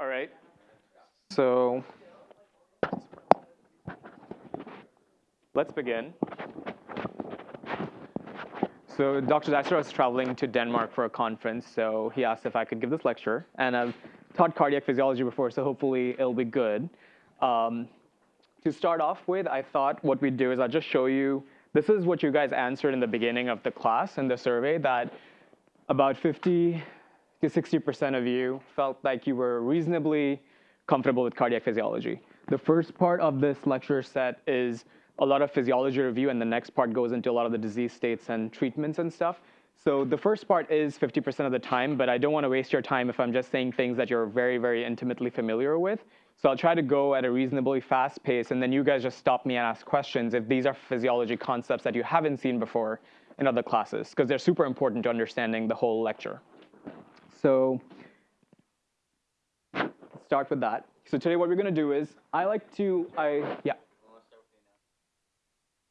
All right. So let's begin. So Dr. Zeitzer was traveling to Denmark for a conference, so he asked if I could give this lecture. And I've taught cardiac physiology before, so hopefully it'll be good. Um, to start off with, I thought what we'd do is I'll just show you, this is what you guys answered in the beginning of the class in the survey, that about 50 to 60% of you felt like you were reasonably comfortable with cardiac physiology. The first part of this lecture set is a lot of physiology review, and the next part goes into a lot of the disease states and treatments and stuff. So the first part is 50% of the time, but I don't want to waste your time if I'm just saying things that you're very, very intimately familiar with. So I'll try to go at a reasonably fast pace, and then you guys just stop me and ask questions if these are physiology concepts that you haven't seen before in other classes, because they're super important to understanding the whole lecture. So let's start with that. So today what we're going to do is I like to, I, yeah.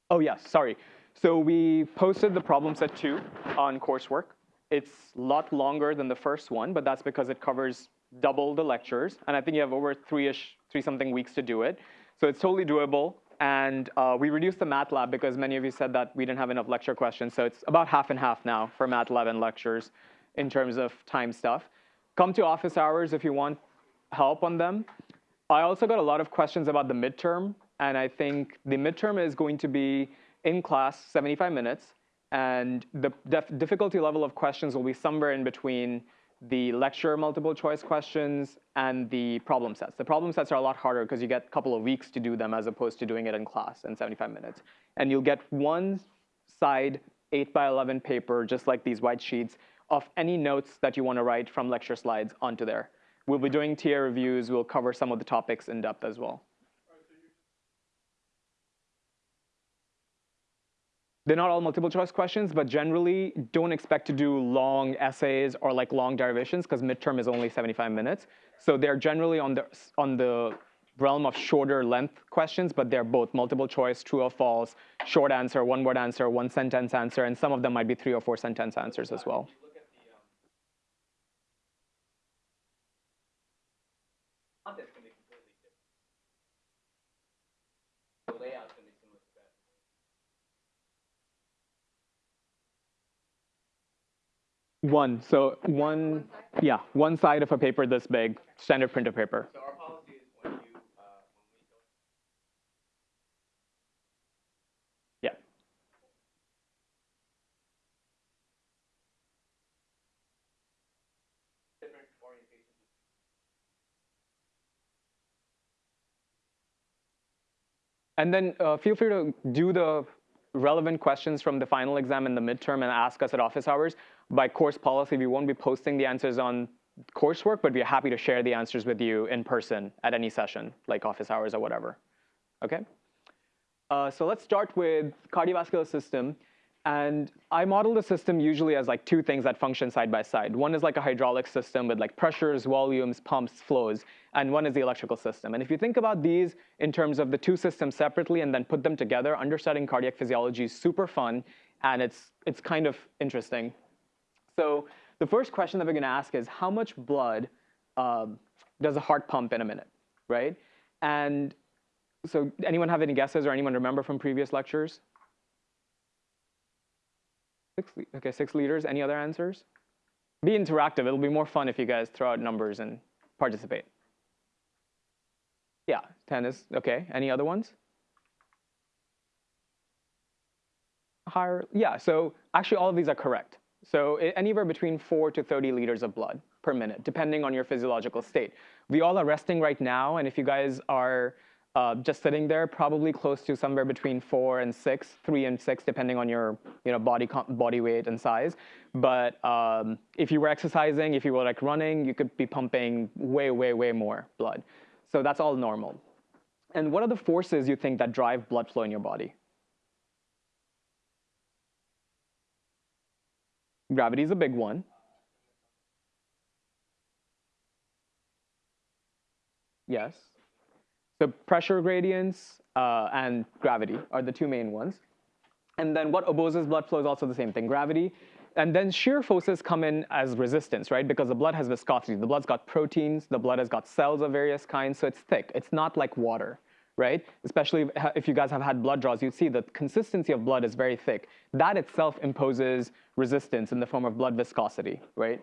Oh, yes, sorry. So we posted the problem set two on coursework. It's a lot longer than the first one, but that's because it covers double the lectures. And I think you have over three-ish, three-something weeks to do it. So it's totally doable. And uh, we reduced the MATLAB because many of you said that we didn't have enough lecture questions. So it's about half and half now for MATLAB and lectures in terms of time stuff. Come to office hours if you want help on them. I also got a lot of questions about the midterm. And I think the midterm is going to be in class 75 minutes. And the difficulty level of questions will be somewhere in between the lecture multiple choice questions and the problem sets. The problem sets are a lot harder because you get a couple of weeks to do them as opposed to doing it in class in 75 minutes. And you'll get one side 8 by 11 paper, just like these white sheets, of any notes that you want to write from lecture slides onto there. We'll be doing TA reviews. We'll cover some of the topics in depth as well. They're not all multiple choice questions, but generally don't expect to do long essays or like long derivations because midterm is only 75 minutes. So they're generally on the, on the realm of shorter length questions, but they're both multiple choice, true or false, short answer, one word answer, one sentence answer, and some of them might be three or four sentence answers as well. One, so one, yeah, one side of a paper this big, standard printer paper. So our policy is when you, uh, when we. Yeah. And then uh, feel free to do the relevant questions from the final exam and the midterm and ask us at office hours. By course policy, we won't be posting the answers on coursework, but we're happy to share the answers with you in person at any session, like office hours or whatever. Okay? Uh, so let's start with cardiovascular system. And I model the system usually as like two things that function side by side. One is like a hydraulic system with like pressures, volumes, pumps, flows, and one is the electrical system. And if you think about these in terms of the two systems separately and then put them together, understanding cardiac physiology is super fun and it's, it's kind of interesting. So the first question that we're gonna ask is how much blood um, does a heart pump in a minute, right? And so anyone have any guesses or anyone remember from previous lectures? Six, okay, six liters. Any other answers? Be interactive. It'll be more fun if you guys throw out numbers and participate. Yeah, 10 is, okay. Any other ones? Higher, yeah, so actually all of these are correct. So anywhere between four to 30 liters of blood per minute, depending on your physiological state. We all are resting right now, and if you guys are uh, just sitting there, probably close to somewhere between four and six, three and six, depending on your you know, body, body weight and size. But um, if you were exercising, if you were like running, you could be pumping way, way, way more blood. So that's all normal. And what are the forces you think that drive blood flow in your body? Gravity is a big one. Yes. So pressure gradients uh, and gravity are the two main ones. And then what opposes blood flow is also the same thing. Gravity and then shear forces come in as resistance, right? Because the blood has viscosity. The blood's got proteins, the blood has got cells of various kinds, so it's thick. It's not like water, right? Especially if you guys have had blood draws, you'd see the consistency of blood is very thick. That itself imposes resistance in the form of blood viscosity, right?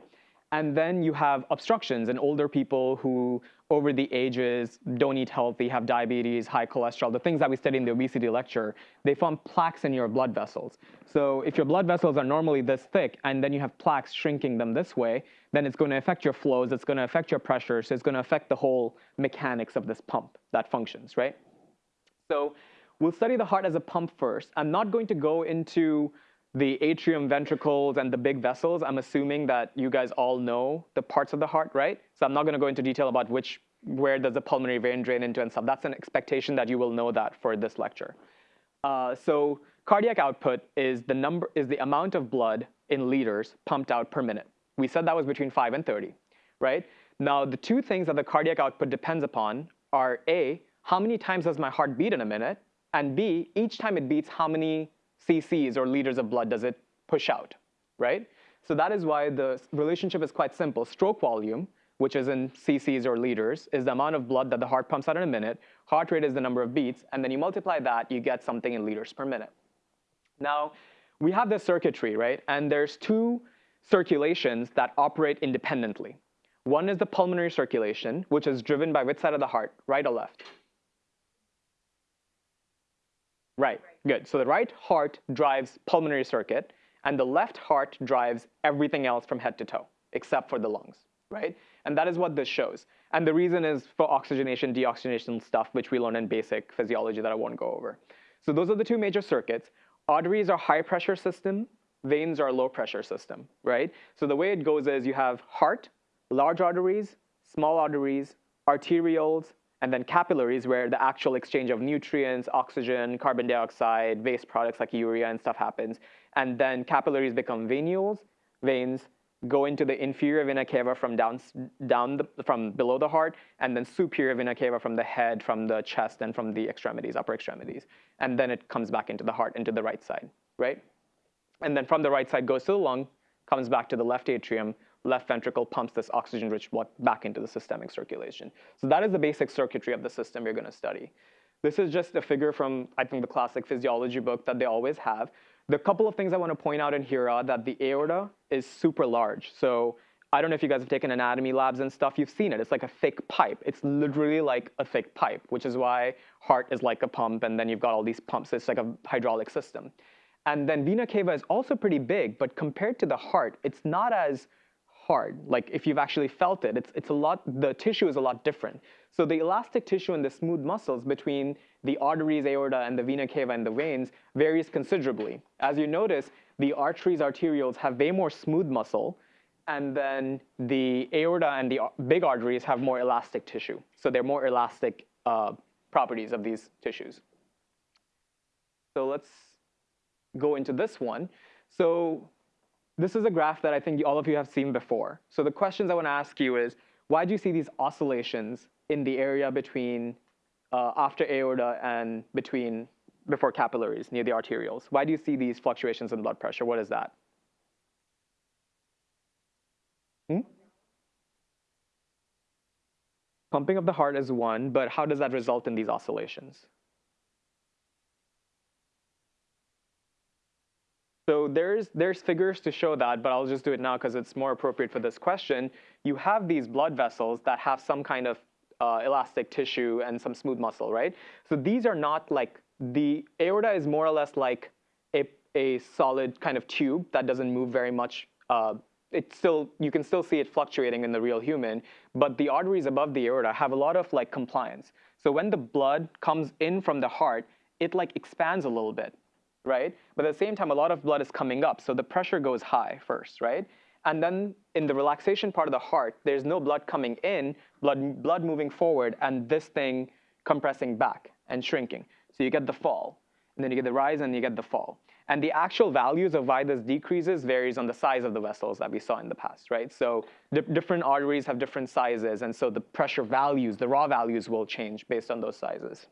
And then you have obstructions in older people who, over the ages, don't eat healthy, have diabetes, high cholesterol, the things that we study in the obesity lecture, they form plaques in your blood vessels. So if your blood vessels are normally this thick and then you have plaques shrinking them this way, then it's going to affect your flows, it's going to affect your pressure, so it's going to affect the whole mechanics of this pump that functions, right? So we'll study the heart as a pump first. I'm not going to go into the atrium, ventricles, and the big vessels, I'm assuming that you guys all know the parts of the heart, right? So I'm not gonna go into detail about which, where does the pulmonary vein drain into and stuff. That's an expectation that you will know that for this lecture. Uh, so cardiac output is the number, is the amount of blood in liters pumped out per minute. We said that was between five and 30, right? Now, the two things that the cardiac output depends upon are A, how many times does my heart beat in a minute? And B, each time it beats, how many cc's or liters of blood does it push out, right? So that is why the relationship is quite simple. Stroke volume, which is in cc's or liters, is the amount of blood that the heart pumps out in a minute. Heart rate is the number of beats, and then you multiply that, you get something in liters per minute. Now, we have this circuitry, right? And there's two circulations that operate independently. One is the pulmonary circulation, which is driven by which side of the heart, right or left? Right, good. So the right heart drives pulmonary circuit, and the left heart drives everything else from head to toe, except for the lungs, right? And that is what this shows. And the reason is for oxygenation, deoxygenation stuff, which we learn in basic physiology that I won't go over. So those are the two major circuits. Arteries are high pressure system, veins are low pressure system, right? So the way it goes is you have heart, large arteries, small arteries, arterioles, and then capillaries where the actual exchange of nutrients, oxygen, carbon dioxide, waste products like urea and stuff happens. And then capillaries become venules, veins go into the inferior vena cava from down, down the, from below the heart, and then superior vena cava from the head, from the chest, and from the extremities, upper extremities. And then it comes back into the heart, into the right side, right? And then from the right side goes to the lung, comes back to the left atrium, left ventricle pumps this oxygen-rich blood back into the systemic circulation. So that is the basic circuitry of the system you're going to study. This is just a figure from, I think, the classic physiology book that they always have. The couple of things I want to point out in here are that the aorta is super large. So I don't know if you guys have taken anatomy labs and stuff. You've seen it. It's like a thick pipe. It's literally like a thick pipe, which is why heart is like a pump, and then you've got all these pumps. It's like a hydraulic system. And then vena cava is also pretty big, but compared to the heart, it's not as hard. Like if you've actually felt it, it's, it's a lot, the tissue is a lot different. So the elastic tissue and the smooth muscles between the arteries, aorta, and the vena cava and the veins varies considerably. As you notice, the arteries, arterioles have way more smooth muscle, and then the aorta and the big arteries have more elastic tissue. So they're more elastic uh, properties of these tissues. So let's go into this one. So this is a graph that I think all of you have seen before. So the questions I want to ask you is, why do you see these oscillations in the area between uh, after aorta and between before capillaries near the arterioles? Why do you see these fluctuations in blood pressure? What is that? Hmm? Pumping of the heart is one, but how does that result in these oscillations? So there's, there's figures to show that, but I'll just do it now because it's more appropriate for this question. You have these blood vessels that have some kind of uh, elastic tissue and some smooth muscle, right? So these are not like, the aorta is more or less like a, a solid kind of tube that doesn't move very much. Uh, it's still, you can still see it fluctuating in the real human, but the arteries above the aorta have a lot of like compliance. So when the blood comes in from the heart, it like expands a little bit right? But at the same time, a lot of blood is coming up, so the pressure goes high first, right? And then in the relaxation part of the heart, there's no blood coming in, blood, blood moving forward, and this thing compressing back and shrinking. So you get the fall, and then you get the rise and you get the fall. And the actual values of why this decreases varies on the size of the vessels that we saw in the past, right? So di different arteries have different sizes, and so the pressure values, the raw values will change based on those sizes.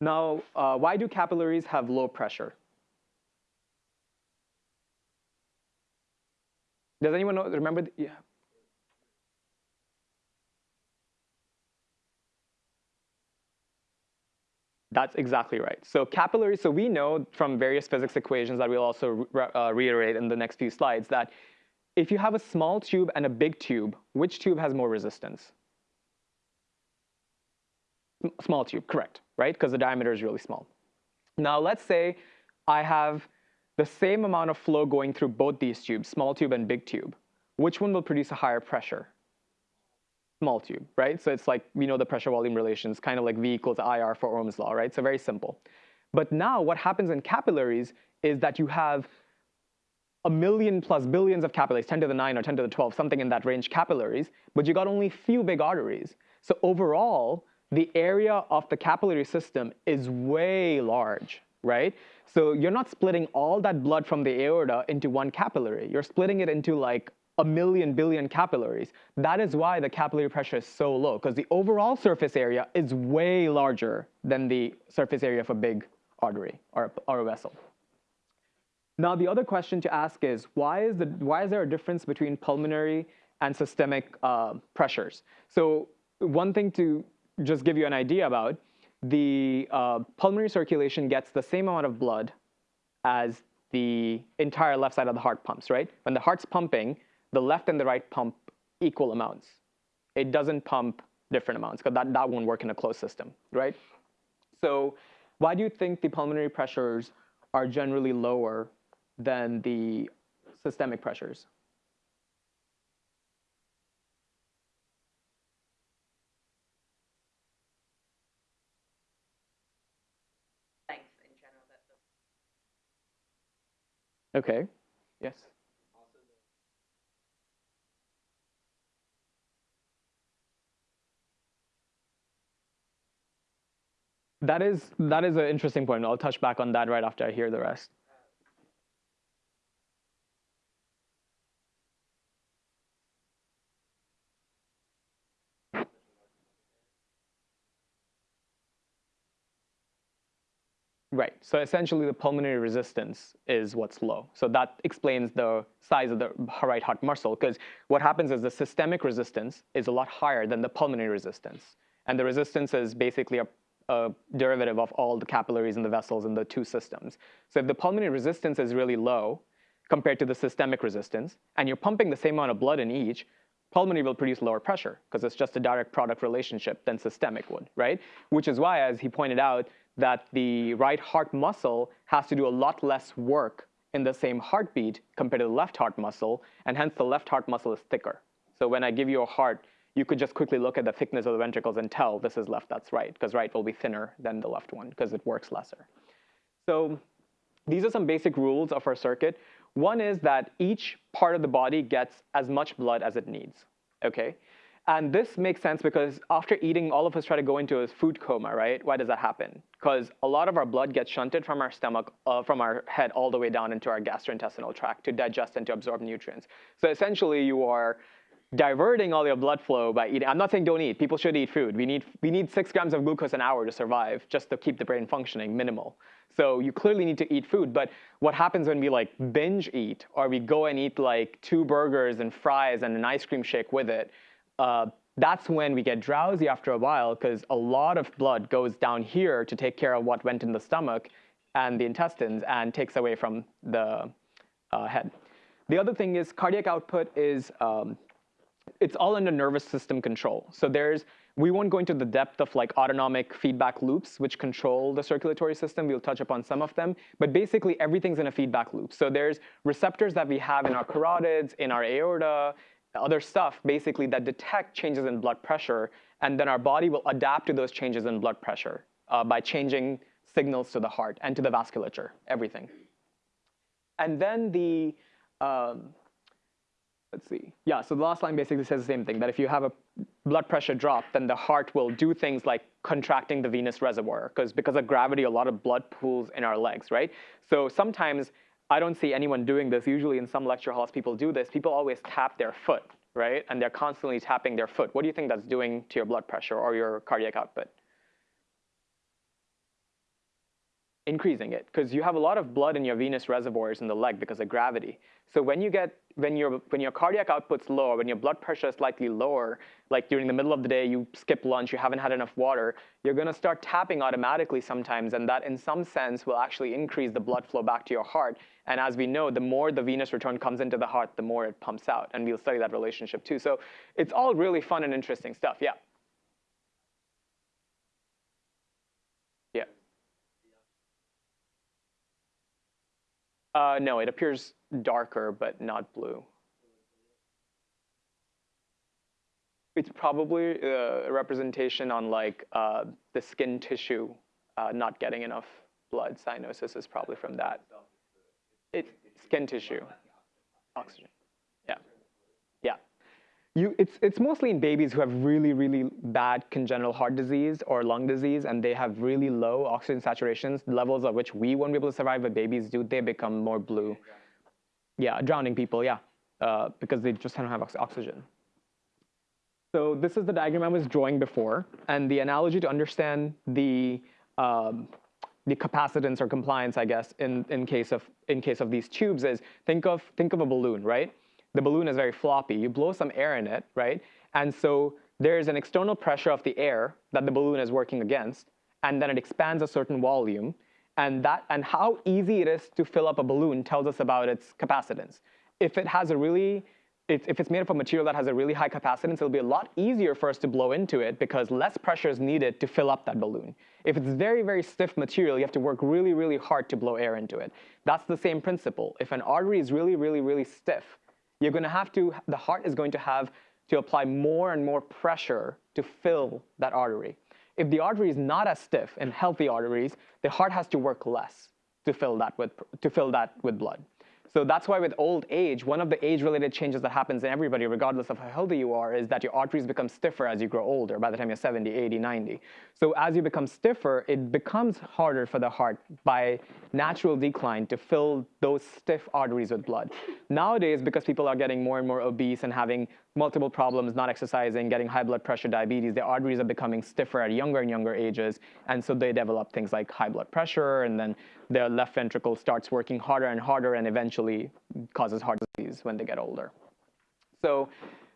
Now, uh, why do capillaries have low pressure? Does anyone know, remember? The, yeah. That's exactly right. So capillaries, so we know from various physics equations that we'll also re uh, reiterate in the next few slides that if you have a small tube and a big tube, which tube has more resistance? Small tube, correct, right? Because the diameter is really small. Now let's say I have the same amount of flow going through both these tubes, small tube and big tube. Which one will produce a higher pressure? small tube, right? So it's like, we know the pressure volume relations, kind of like V equals IR for Ohm's law, right? So very simple. But now what happens in capillaries is that you have a million plus billions of capillaries, 10 to the 9 or 10 to the 12, something in that range capillaries, but you got only few big arteries. So overall, the area of the capillary system is way large, right? So you're not splitting all that blood from the aorta into one capillary. You're splitting it into like a million billion capillaries. That is why the capillary pressure is so low, because the overall surface area is way larger than the surface area of a big artery or, or a vessel. Now, the other question to ask is, why is, the, why is there a difference between pulmonary and systemic uh, pressures? So one thing to just give you an idea about, the uh, pulmonary circulation gets the same amount of blood as the entire left side of the heart pumps, right? When the heart's pumping, the left and the right pump equal amounts. It doesn't pump different amounts because that, that won't work in a closed system, right? So why do you think the pulmonary pressures are generally lower than the systemic pressures? Length in general. That the Okay, yes. That is that is an interesting point. I'll touch back on that right after I hear the rest. Right. So essentially, the pulmonary resistance is what's low. So that explains the size of the right heart muscle, because what happens is the systemic resistance is a lot higher than the pulmonary resistance. And the resistance is basically a a derivative of all the capillaries and the vessels in the two systems. So if the pulmonary resistance is really low compared to the systemic resistance, and you're pumping the same amount of blood in each, pulmonary will produce lower pressure because it's just a direct product relationship than systemic would, right? Which is why, as he pointed out, that the right heart muscle has to do a lot less work in the same heartbeat compared to the left heart muscle, and hence the left heart muscle is thicker. So when I give you a heart you could just quickly look at the thickness of the ventricles and tell this is left, that's right, because right will be thinner than the left one because it works lesser. So these are some basic rules of our circuit. One is that each part of the body gets as much blood as it needs, okay? And this makes sense because after eating, all of us try to go into a food coma, right? Why does that happen? Because a lot of our blood gets shunted from our stomach, uh, from our head all the way down into our gastrointestinal tract to digest and to absorb nutrients. So essentially you are diverting all your blood flow by eating. I'm not saying don't eat. People should eat food. We need, we need six grams of glucose an hour to survive just to keep the brain functioning, minimal. So you clearly need to eat food. But what happens when we like binge eat or we go and eat like two burgers and fries and an ice cream shake with it, uh, that's when we get drowsy after a while because a lot of blood goes down here to take care of what went in the stomach and the intestines and takes away from the uh, head. The other thing is cardiac output is um, it's all under nervous system control. So there's, we won't go into the depth of like autonomic feedback loops, which control the circulatory system. We'll touch upon some of them, but basically everything's in a feedback loop. So there's receptors that we have in our carotids, in our aorta, other stuff basically that detect changes in blood pressure, and then our body will adapt to those changes in blood pressure uh, by changing signals to the heart and to the vasculature, everything. And then the, um, let's see. Yeah, so the last line basically says the same thing, that if you have a blood pressure drop, then the heart will do things like contracting the venous reservoir, because because of gravity, a lot of blood pools in our legs, right? So sometimes I don't see anyone doing this. Usually in some lecture halls, people do this. People always tap their foot, right? And they're constantly tapping their foot. What do you think that's doing to your blood pressure or your cardiac output? Increasing it because you have a lot of blood in your venous reservoirs in the leg because of gravity. So when you get when your when your cardiac output's lower, when your blood pressure is slightly lower, like during the middle of the day you skip lunch, you haven't had enough water, you're going to start tapping automatically sometimes, and that in some sense will actually increase the blood flow back to your heart. And as we know, the more the venous return comes into the heart, the more it pumps out, and we'll study that relationship too. So it's all really fun and interesting stuff. Yeah. Yeah. Uh, no, it appears darker, but not blue. It's probably uh, a representation on like uh, the skin tissue uh, not getting enough blood. Cyanosis is probably from that. It's skin tissue, oxygen. You, it's, it's mostly in babies who have really, really bad congenital heart disease or lung disease, and they have really low oxygen saturations, levels of which we won't be able to survive, but babies do. They become more blue. Yeah, drowning people, yeah, uh, because they just don't have ox oxygen. So this is the diagram I was drawing before, and the analogy to understand the um, the capacitance or compliance, I guess, in, in case of in case of these tubes is think of think of a balloon, right? The balloon is very floppy. You blow some air in it, right? And so there's an external pressure of the air that the balloon is working against, and then it expands a certain volume, and that and how easy it is to fill up a balloon tells us about its capacitance. If it has a really if it's made of a material that has a really high capacitance, it'll be a lot easier for us to blow into it because less pressure is needed to fill up that balloon. If it's very, very stiff material, you have to work really, really hard to blow air into it. That's the same principle. If an artery is really, really, really stiff, you're going to have to, the heart is going to have to apply more and more pressure to fill that artery. If the artery is not as stiff in healthy arteries, the heart has to work less to fill that with, to fill that with blood. So that's why with old age, one of the age-related changes that happens in everybody, regardless of how healthy you are, is that your arteries become stiffer as you grow older, by the time you're 70, 80, 90. So as you become stiffer, it becomes harder for the heart by natural decline to fill those stiff arteries with blood. Nowadays, because people are getting more and more obese and having multiple problems, not exercising, getting high blood pressure, diabetes, their arteries are becoming stiffer at younger and younger ages, and so they develop things like high blood pressure, and then their left ventricle starts working harder and harder and eventually causes heart disease when they get older. So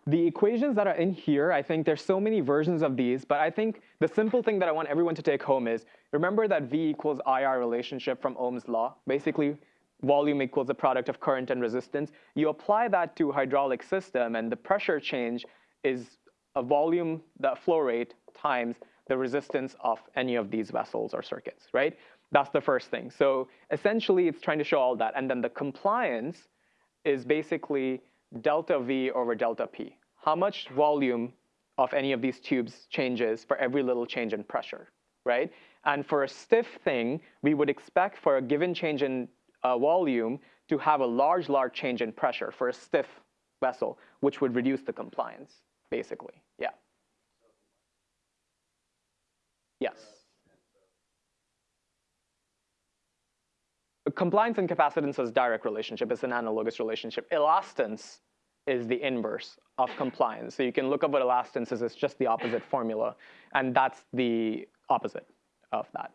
the equations that are in here, I think there's so many versions of these, but I think the simple thing that I want everyone to take home is, remember that V equals IR relationship from Ohm's law? Basically, volume equals the product of current and resistance. You apply that to hydraulic system, and the pressure change is a volume, the flow rate, times the resistance of any of these vessels or circuits, right? That's the first thing. So essentially, it's trying to show all that. And then the compliance is basically delta V over delta P. How much volume of any of these tubes changes for every little change in pressure, right? And for a stiff thing, we would expect for a given change in uh, volume to have a large, large change in pressure for a stiff vessel, which would reduce the compliance, basically. Yeah. Yes. Compliance and capacitance is direct relationship. It's an analogous relationship. Elastance is the inverse of compliance. So you can look up what elastance is. It's just the opposite formula. And that's the opposite of that.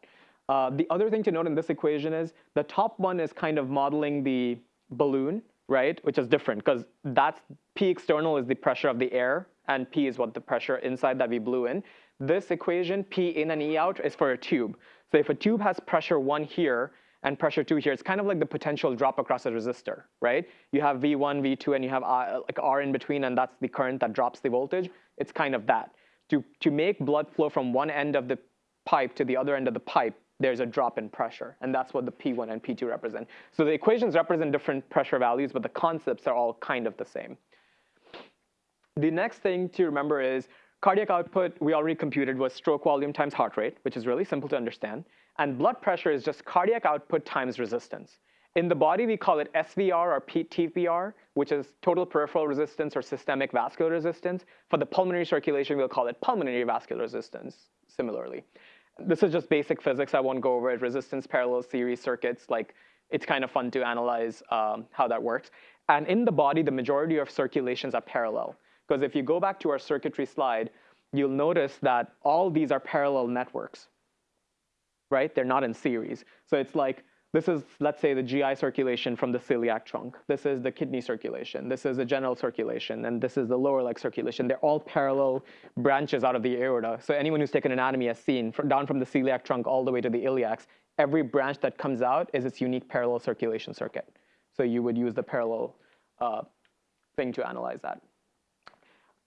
Uh, the other thing to note in this equation is the top one is kind of modeling the balloon, right? Which is different because that's P external is the pressure of the air and P is what the pressure inside that we blew in. This equation, P in and E out, is for a tube. So if a tube has pressure one here and pressure two here, it's kind of like the potential drop across a resistor, right? You have V1, V2, and you have uh, like R in between, and that's the current that drops the voltage. It's kind of that. To, to make blood flow from one end of the pipe to the other end of the pipe, there's a drop in pressure, and that's what the P1 and P2 represent. So the equations represent different pressure values, but the concepts are all kind of the same. The next thing to remember is cardiac output, we already computed, was stroke volume times heart rate, which is really simple to understand. And blood pressure is just cardiac output times resistance. In the body, we call it SVR or TPR, which is total peripheral resistance or systemic vascular resistance. For the pulmonary circulation, we'll call it pulmonary vascular resistance, similarly this is just basic physics. I won't go over it. Resistance parallel series circuits, like it's kind of fun to analyze um, how that works. And in the body, the majority of circulations are parallel. Because if you go back to our circuitry slide, you'll notice that all these are parallel networks. right? They're not in series. So it's like this is, let's say, the GI circulation from the celiac trunk. This is the kidney circulation. This is the general circulation. And this is the lower leg circulation. They're all parallel branches out of the aorta. So anyone who's taken anatomy has seen, from, down from the celiac trunk all the way to the iliacs, every branch that comes out is its unique parallel circulation circuit. So you would use the parallel uh, thing to analyze that.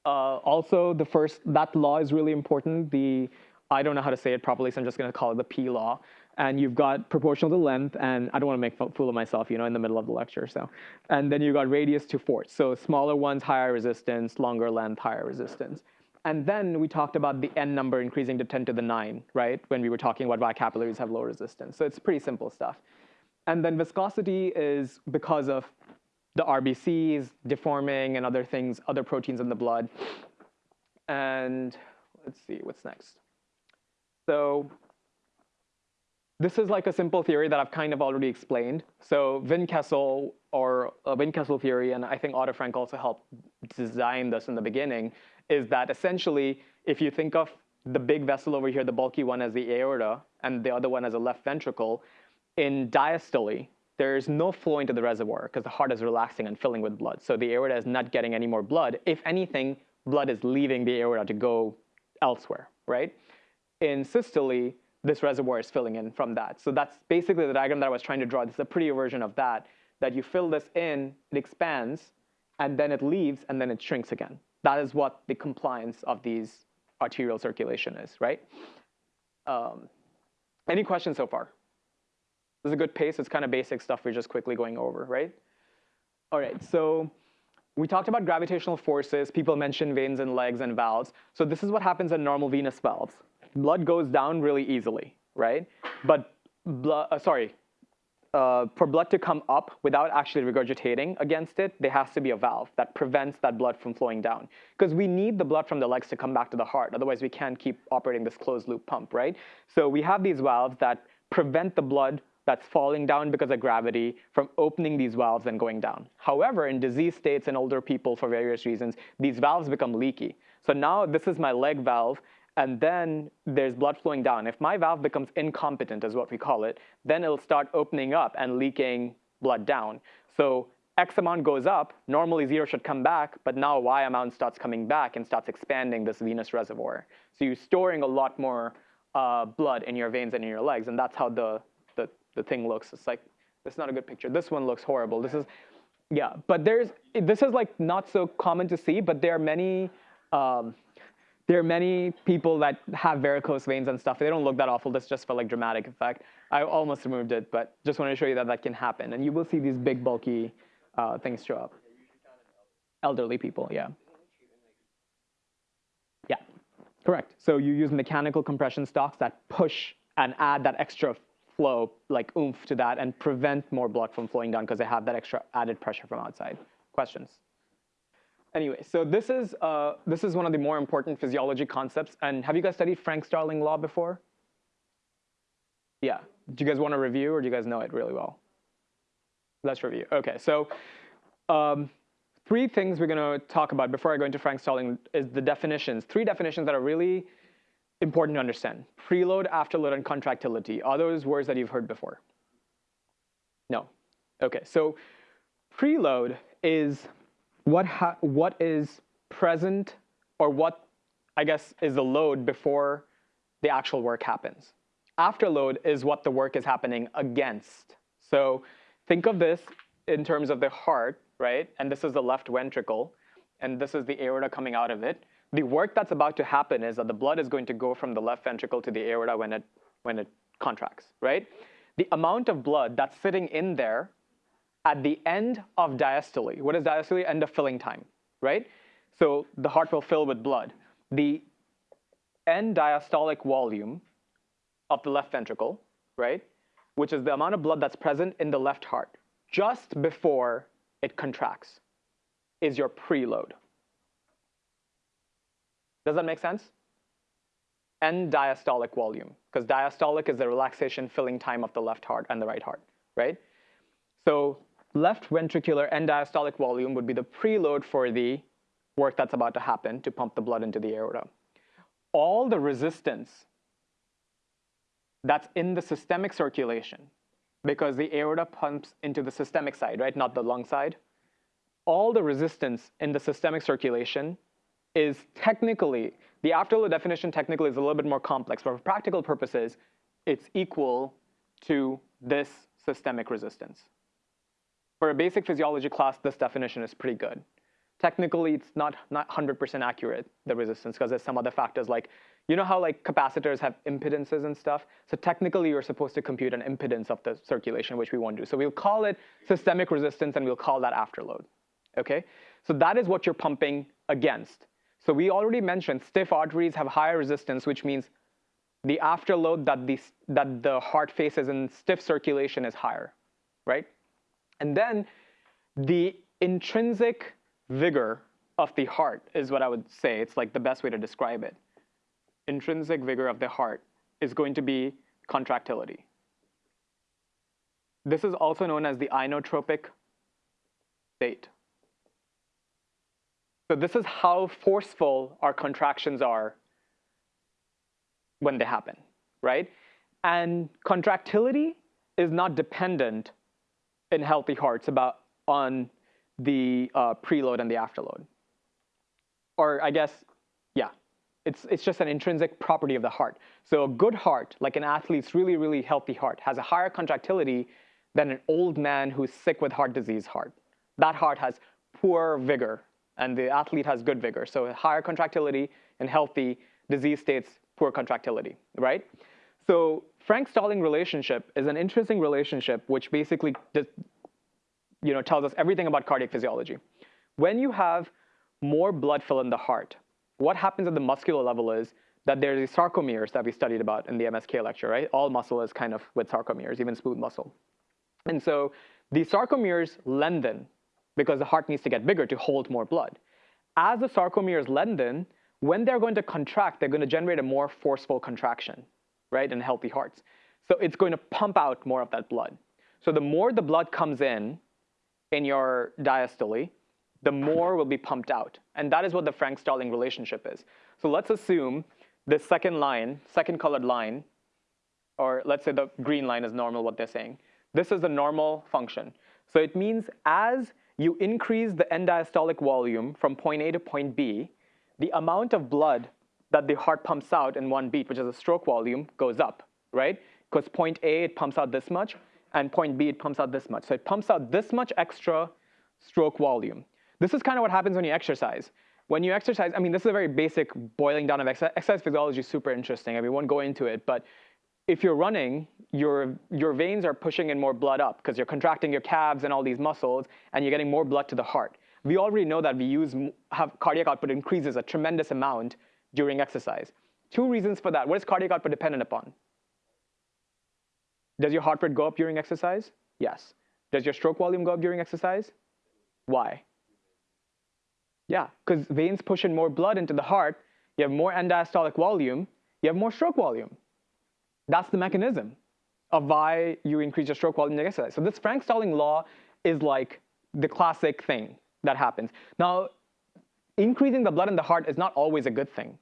Uh, also, the first, that law is really important. The, I don't know how to say it properly, so I'm just gonna call it the P law. And you've got proportional to length, and I don't wanna make a fool of myself, you know, in the middle of the lecture, so. And then you've got radius to force. So smaller ones, higher resistance, longer length, higher resistance. And then we talked about the n number increasing to 10 to the 9, right? When we were talking about why capillaries have low resistance. So it's pretty simple stuff. And then viscosity is because of the RBCs deforming and other things, other proteins in the blood. And let's see, what's next? So this is like a simple theory that I've kind of already explained. So Windkessel or uh, Windkessel theory, and I think Otto Frank also helped design this in the beginning, is that essentially if you think of the big vessel over here, the bulky one as the aorta, and the other one as a left ventricle, in diastole, there's no flow into the reservoir because the heart is relaxing and filling with blood. So the aorta is not getting any more blood. If anything, blood is leaving the aorta to go elsewhere, right? In systole, this reservoir is filling in from that. So that's basically the diagram that I was trying to draw. This is a prettier version of that, that you fill this in, it expands, and then it leaves, and then it shrinks again. That is what the compliance of these arterial circulation is, right? Um, any questions so far? This is a good pace. It's kind of basic stuff we're just quickly going over, right? All right, so we talked about gravitational forces. People mentioned veins and legs and valves. So this is what happens in normal venous valves. Blood goes down really easily, right? But, blood, uh, sorry, uh, for blood to come up without actually regurgitating against it, there has to be a valve that prevents that blood from flowing down. Because we need the blood from the legs to come back to the heart. Otherwise, we can't keep operating this closed loop pump, right? So we have these valves that prevent the blood that's falling down because of gravity from opening these valves and going down. However, in disease states and older people for various reasons, these valves become leaky. So now this is my leg valve, and then there's blood flowing down. If my valve becomes incompetent, is what we call it, then it'll start opening up and leaking blood down. So X amount goes up, normally zero should come back, but now Y amount starts coming back and starts expanding this venous reservoir. So you're storing a lot more uh, blood in your veins and in your legs, and that's how the the thing looks. It's like, is not a good picture. This one looks horrible. This is, yeah, but there's, this is like not so common to see, but there are many, um, there are many people that have varicose veins and stuff. They don't look that awful. This just for like dramatic effect. I almost removed it, but just wanted to show you that that can happen. And you will see these big bulky uh, things show up. Elderly people, yeah. Yeah, correct. So you use mechanical compression stocks that push and add that extra flow like oomph to that and prevent more blood from flowing down because they have that extra added pressure from outside. Questions? Anyway, so this is, uh, this is one of the more important physiology concepts. And have you guys studied Frank Starling law before? Yeah. Do you guys want to review or do you guys know it really well? Let's review. OK, so um, three things we're going to talk about before I go into Frank Starling is the definitions. Three definitions that are really important to understand. Preload, afterload, and contractility. Are those words that you've heard before? No. OK, so preload is what, what is present or what, I guess, is the load before the actual work happens. Afterload is what the work is happening against. So think of this in terms of the heart, right? And this is the left ventricle, and this is the aorta coming out of it the work that's about to happen is that the blood is going to go from the left ventricle to the aorta when it, when it contracts, right? The amount of blood that's sitting in there at the end of diastole, what is diastole? End of filling time, right? So the heart will fill with blood. The end diastolic volume of the left ventricle, right? Which is the amount of blood that's present in the left heart just before it contracts is your preload. Does that make sense? End diastolic volume, because diastolic is the relaxation filling time of the left heart and the right heart, right? So left ventricular end diastolic volume would be the preload for the work that's about to happen to pump the blood into the aorta. All the resistance that's in the systemic circulation, because the aorta pumps into the systemic side, right, not the lung side, all the resistance in the systemic circulation is technically, the afterload definition technically is a little bit more complex, but for practical purposes, it's equal to this systemic resistance. For a basic physiology class, this definition is pretty good. Technically, it's not, not 100% accurate, the resistance, because there's some other factors like, you know how like capacitors have impedances and stuff? So technically, you're supposed to compute an impedance of the circulation, which we won't do. So we'll call it systemic resistance, and we'll call that afterload, okay? So that is what you're pumping against. So we already mentioned stiff arteries have higher resistance, which means the afterload that the, that the heart faces in stiff circulation is higher, right? And then the intrinsic vigor of the heart is what I would say. It's like the best way to describe it. Intrinsic vigor of the heart is going to be contractility. This is also known as the inotropic state. So this is how forceful our contractions are when they happen, right? And contractility is not dependent in healthy hearts about on the uh, preload and the afterload. Or I guess, yeah, it's, it's just an intrinsic property of the heart. So a good heart, like an athlete's really, really healthy heart, has a higher contractility than an old man who's sick with heart disease heart. That heart has poor vigor, and the athlete has good vigor. So higher contractility in healthy disease states, poor contractility, right? So Frank-Starling relationship is an interesting relationship which basically you know, tells us everything about cardiac physiology. When you have more blood fill in the heart, what happens at the muscular level is that there's these sarcomeres that we studied about in the MSK lecture, right? All muscle is kind of with sarcomeres, even smooth muscle. And so these sarcomeres lengthen because the heart needs to get bigger to hold more blood. As the sarcomeres lengthen, when they're going to contract, they're going to generate a more forceful contraction, right, in healthy hearts. So it's going to pump out more of that blood. So the more the blood comes in, in your diastole, the more will be pumped out. And that is what the Frank-Starling relationship is. So let's assume the second line, second colored line, or let's say the green line is normal, what they're saying. This is the normal function. So it means as you increase the end diastolic volume from point A to point B, the amount of blood that the heart pumps out in one beat, which is a stroke volume, goes up, right? Because point A, it pumps out this much, and point B, it pumps out this much. So it pumps out this much extra stroke volume. This is kind of what happens when you exercise. When you exercise, I mean, this is a very basic boiling down of exercise. Exercise physiology is super interesting. I mean, we won't go into it, but if you're running, your, your veins are pushing in more blood up because you're contracting your calves and all these muscles, and you're getting more blood to the heart. We already know that we use, have cardiac output increases a tremendous amount during exercise. Two reasons for that. What is cardiac output dependent upon? Does your heart rate go up during exercise? Yes. Does your stroke volume go up during exercise? Why? Yeah, because veins push in more blood into the heart, you have more end diastolic volume, you have more stroke volume. That's the mechanism of why you increase your stroke volume during exercise. So this Frank-Starling law is like the classic thing that happens. Now, increasing the blood in the heart is not always a good thing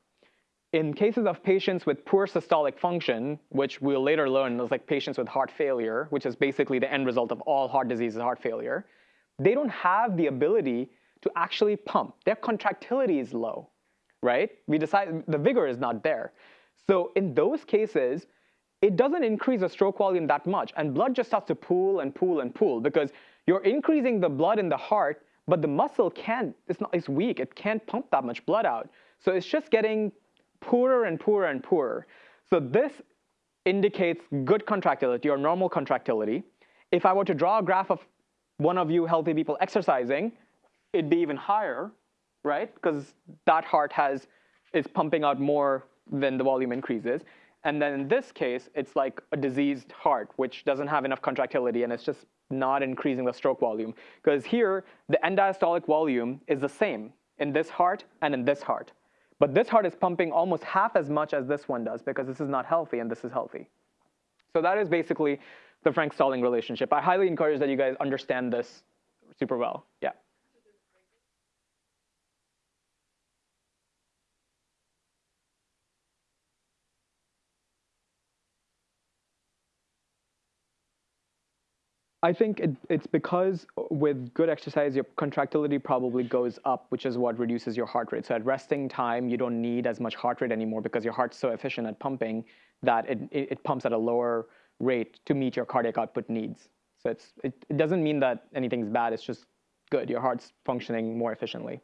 in cases of patients with poor systolic function, which we'll later learn is like patients with heart failure, which is basically the end result of all heart disease is heart failure, they don't have the ability to actually pump. Their contractility is low, right? We decide the vigor is not there. So in those cases, it doesn't increase the stroke volume that much, and blood just starts to pool and pool and pool because you're increasing the blood in the heart, but the muscle can't, it's, not, it's weak, it can't pump that much blood out. So it's just getting poorer and poorer and poorer. So this indicates good contractility or normal contractility. If I were to draw a graph of one of you healthy people exercising, it'd be even higher, right? Because that heart has is pumping out more than the volume increases. And then in this case, it's like a diseased heart, which doesn't have enough contractility and it's just not increasing the stroke volume. Because here, the end diastolic volume is the same in this heart and in this heart. But this heart is pumping almost half as much as this one does because this is not healthy and this is healthy. So that is basically the Frank-Starling relationship. I highly encourage that you guys understand this super well. Yeah. I think it, it's because with good exercise, your contractility probably goes up, which is what reduces your heart rate. So at resting time, you don't need as much heart rate anymore because your heart's so efficient at pumping that it, it, it pumps at a lower rate to meet your cardiac output needs. So it's, it, it doesn't mean that anything's bad. It's just good. Your heart's functioning more efficiently.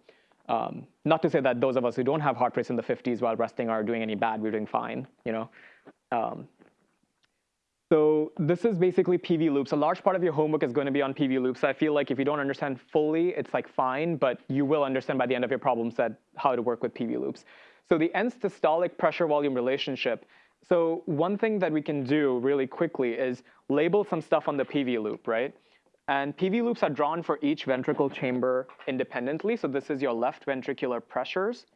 Um, not to say that those of us who don't have heart rates in the 50s while resting are doing any bad. We're doing fine, you know. Um, so this is basically PV loops. A large part of your homework is going to be on PV loops. I feel like if you don't understand fully, it's like fine, but you will understand by the end of your problem set how to work with PV loops. So the end systolic pressure volume relationship. So one thing that we can do really quickly is label some stuff on the PV loop, right? And PV loops are drawn for each ventricle chamber independently. So this is your left ventricular pressures,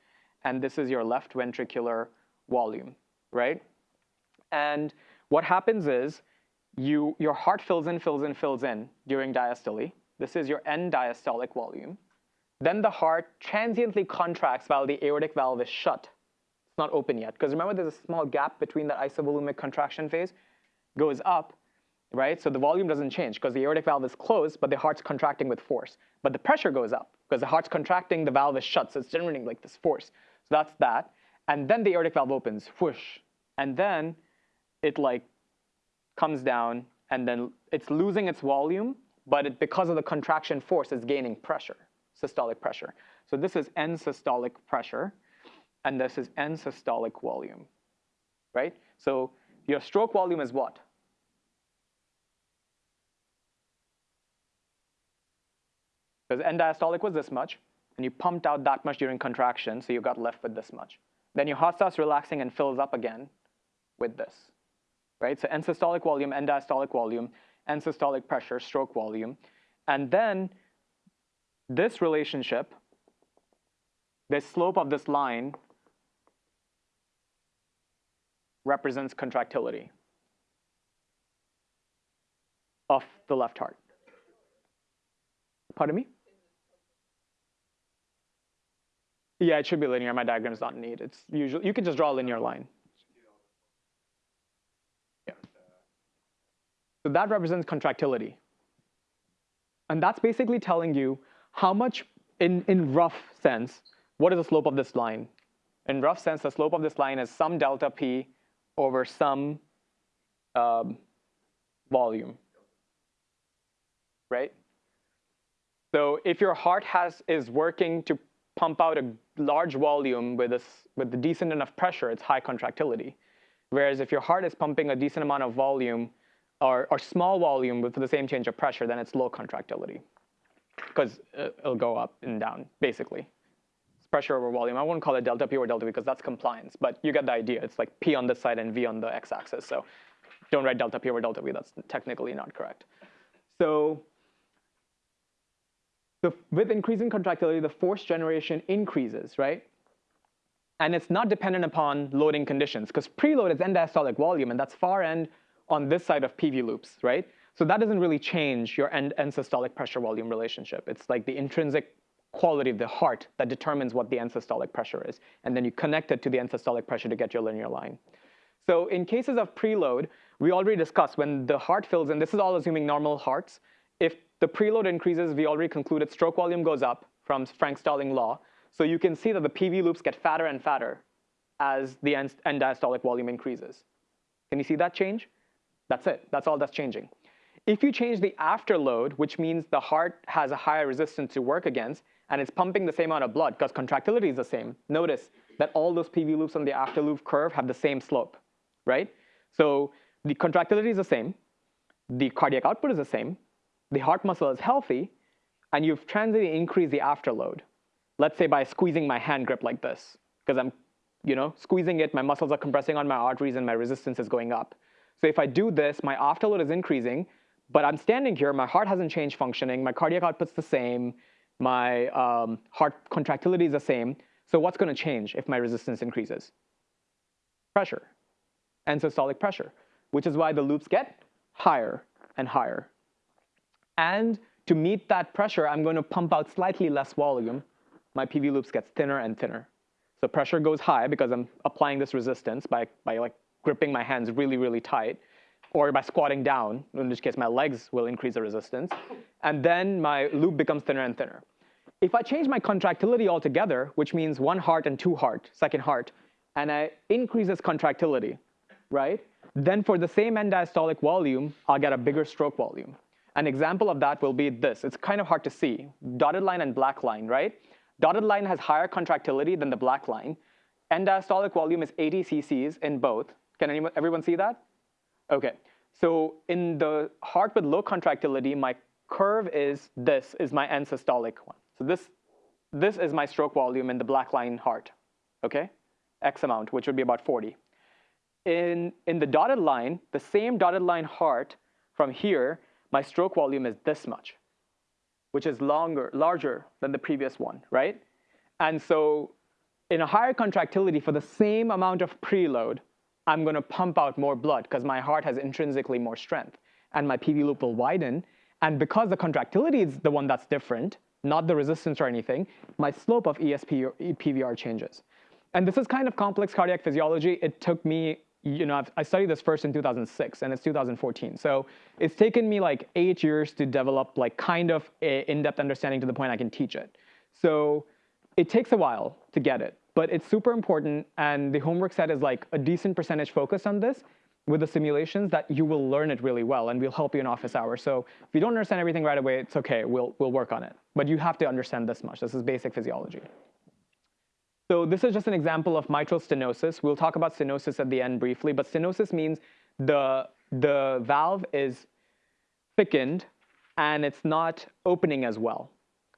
and this is your left ventricular volume, right? And what happens is you, your heart fills in, fills in, fills in during diastole. This is your end diastolic volume. Then the heart transiently contracts while the aortic valve is shut. It's not open yet. Because remember, there's a small gap between that isovolumic contraction phase. Goes up, right? So the volume doesn't change because the aortic valve is closed, but the heart's contracting with force. But the pressure goes up because the heart's contracting, the valve is shut, so it's generating like this force. So that's that. And then the aortic valve opens, whoosh. And then it like comes down and then it's losing its volume, but it, because of the contraction force, it's gaining pressure, systolic pressure. So this is end systolic pressure, and this is end systolic volume, right? So your stroke volume is what? Because end diastolic was this much, and you pumped out that much during contraction, so you got left with this much. Then your heart starts relaxing and fills up again with this right? So end systolic volume, end diastolic volume, end systolic pressure, stroke volume. And then this relationship, the slope of this line represents contractility of the left heart. Pardon me? Yeah, it should be linear. My diagram is not neat. It's usually, you can just draw a linear line. So that represents contractility. And that's basically telling you how much, in, in rough sense, what is the slope of this line? In rough sense, the slope of this line is some delta P over some um, volume, right? So if your heart has, is working to pump out a large volume with, a, with a decent enough pressure, it's high contractility. Whereas if your heart is pumping a decent amount of volume or, or small volume with the same change of pressure, then it's low contractility because uh, it'll go up and down, basically. It's pressure over volume. I won't call it delta P or delta V because that's compliance, but you get the idea. It's like P on this side and V on the x-axis. So don't write delta P over delta V. That's technically not correct. So the, with increasing contractility, the force generation increases, right? And it's not dependent upon loading conditions because preload is end diastolic volume, and that's far end on this side of PV loops, right? So that doesn't really change your end, end systolic pressure volume relationship. It's like the intrinsic quality of the heart that determines what the end systolic pressure is. And then you connect it to the end systolic pressure to get your linear line. So in cases of preload, we already discussed when the heart fills in, this is all assuming normal hearts. If the preload increases, we already concluded stroke volume goes up from Frank-Starling law. So you can see that the PV loops get fatter and fatter as the end, end diastolic volume increases. Can you see that change? That's it. That's all that's changing. If you change the afterload, which means the heart has a higher resistance to work against, and it's pumping the same amount of blood because contractility is the same, notice that all those PV loops on the afterload curve have the same slope, right? So the contractility is the same, the cardiac output is the same, the heart muscle is healthy, and you've transiently increased the afterload. Let's say by squeezing my hand grip like this, because I'm you know, squeezing it, my muscles are compressing on my arteries and my resistance is going up. So if I do this, my afterload is increasing, but I'm standing here, my heart hasn't changed functioning, my cardiac output's the same, my um, heart contractility is the same. So what's gonna change if my resistance increases? Pressure, end systolic pressure, which is why the loops get higher and higher. And to meet that pressure, I'm gonna pump out slightly less volume. My PV loops gets thinner and thinner. So pressure goes high because I'm applying this resistance by, by like gripping my hands really, really tight. or by squatting down, in which case my legs will increase the resistance, and then my loop becomes thinner and thinner. If I change my contractility altogether, which means one heart and two heart, second heart, and I increase this contractility, right? Then for the same end diastolic volume, I'll get a bigger stroke volume. An example of that will be this. It's kind of hard to see. Dotted line and black line, right? Dotted line has higher contractility than the black line. End diastolic volume is 80 cc's in both. Can anyone, everyone see that? Okay. So in the heart with low contractility, my curve is this, is my end systolic one. So this, this is my stroke volume in the black line heart, okay? X amount, which would be about 40. In, in the dotted line, the same dotted line heart from here, my stroke volume is this much, which is longer, larger than the previous one, right? And so in a higher contractility for the same amount of preload, I'm going to pump out more blood because my heart has intrinsically more strength and my PV loop will widen. And because the contractility is the one that's different, not the resistance or anything, my slope of ESP or PVR changes. And this is kind of complex cardiac physiology. It took me, you know, I've, i studied this first in 2006 and it's 2014. So it's taken me like eight years to develop like kind of in-depth understanding to the point I can teach it. So it takes a while to get it, but it's super important. And the homework set is like a decent percentage focus on this with the simulations that you will learn it really well and we'll help you in office hours. So if you don't understand everything right away, it's okay, we'll, we'll work on it. But you have to understand this much. This is basic physiology. So this is just an example of mitral stenosis. We'll talk about stenosis at the end briefly, but stenosis means the, the valve is thickened and it's not opening as well.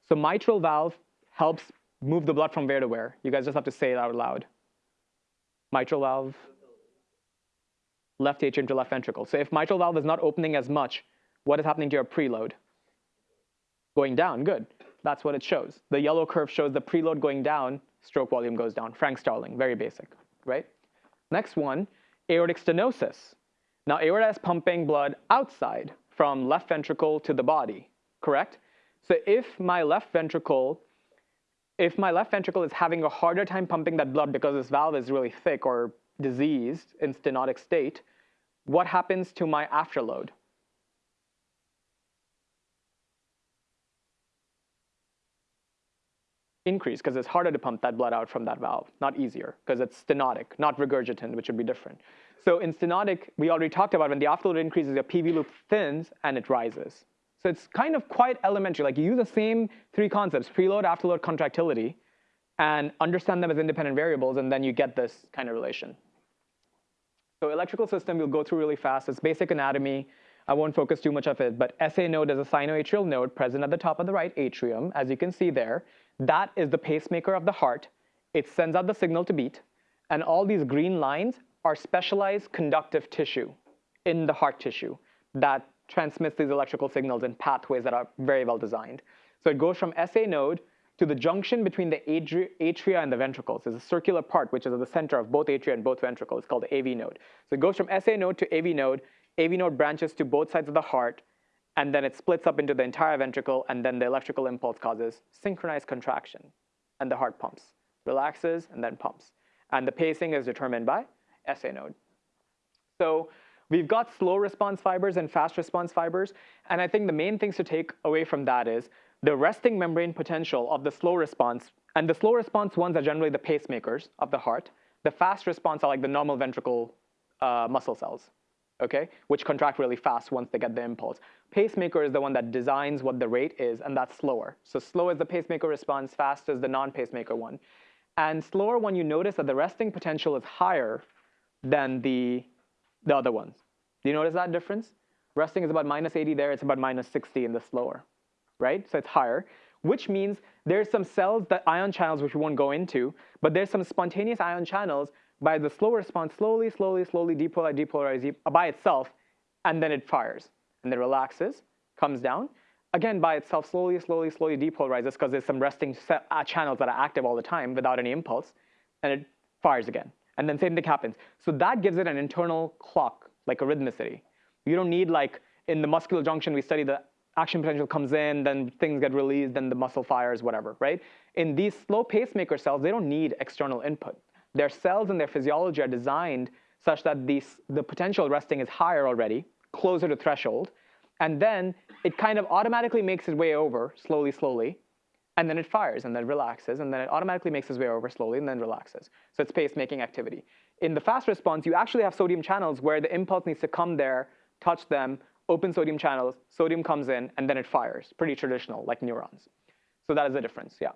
So mitral valve helps move the blood from where to where. You guys just have to say it out loud. Mitral valve, left atrium to left ventricle. So if mitral valve is not opening as much, what is happening to your preload? Going down, good. That's what it shows. The yellow curve shows the preload going down, stroke volume goes down. Frank Starling, very basic, right? Next one, aortic stenosis. Now aorta is pumping blood outside from left ventricle to the body, correct? So if my left ventricle, if my left ventricle is having a harder time pumping that blood because this valve is really thick or diseased in stenotic state, what happens to my afterload? increase because it's harder to pump that blood out from that valve, not easier because it's stenotic, not regurgitant, which would be different. So in stenotic, we already talked about when the afterload increases, your PV loop thins and it rises. So it's kind of quite elementary. Like you use the same three concepts, preload, afterload, contractility, and understand them as independent variables, and then you get this kind of relation. So electrical system, we'll go through really fast. It's basic anatomy. I won't focus too much of it, but SA node is a sinoatrial node present at the top of the right atrium, as you can see there. That is the pacemaker of the heart. It sends out the signal to beat. And all these green lines are specialized conductive tissue in the heart tissue that transmits these electrical signals in pathways that are very well designed. So it goes from SA node to the junction between the atria and the ventricles. There's a circular part which is at the center of both atria and both ventricles. It's called the AV node. So it goes from SA node to AV node. AV node branches to both sides of the heart and then it splits up into the entire ventricle, and then the electrical impulse causes synchronized contraction, and the heart pumps, relaxes, and then pumps. And the pacing is determined by SA node. So we've got slow response fibers and fast response fibers, and I think the main things to take away from that is the resting membrane potential of the slow response, and the slow response ones are generally the pacemakers of the heart. The fast response are like the normal ventricle uh, muscle cells, okay, which contract really fast once they get the impulse. Pacemaker is the one that designs what the rate is, and that's slower. So slow is the pacemaker response, fast is the non-pacemaker one. And slower one, you notice that the resting potential is higher than the, the other ones. Do you notice that difference? Resting is about minus 80 there, it's about minus 60 in the slower, right? So it's higher, which means there's some cells that ion channels, which we won't go into, but there's some spontaneous ion channels by the slow response, slowly, slowly, slowly depolarize, depolarize by itself, and then it fires. And then relaxes, comes down. Again, by itself, slowly, slowly, slowly depolarizes because there's some resting uh, channels that are active all the time without any impulse, and it fires again. And then same thing happens. So that gives it an internal clock, like a rhythmicity. You don't need like, in the muscular junction, we study the action potential comes in, then things get released, then the muscle fires, whatever, right? In these slow pacemaker cells, they don't need external input. Their cells and their physiology are designed such that the, the potential resting is higher already, closer to threshold, and then it kind of automatically makes its way over slowly, slowly, and then it fires and then relaxes, and then it automatically makes its way over slowly and then relaxes. So it's pacemaking activity. In the fast response, you actually have sodium channels where the impulse needs to come there, touch them, open sodium channels, sodium comes in, and then it fires. Pretty traditional, like neurons. So that is the difference, yeah.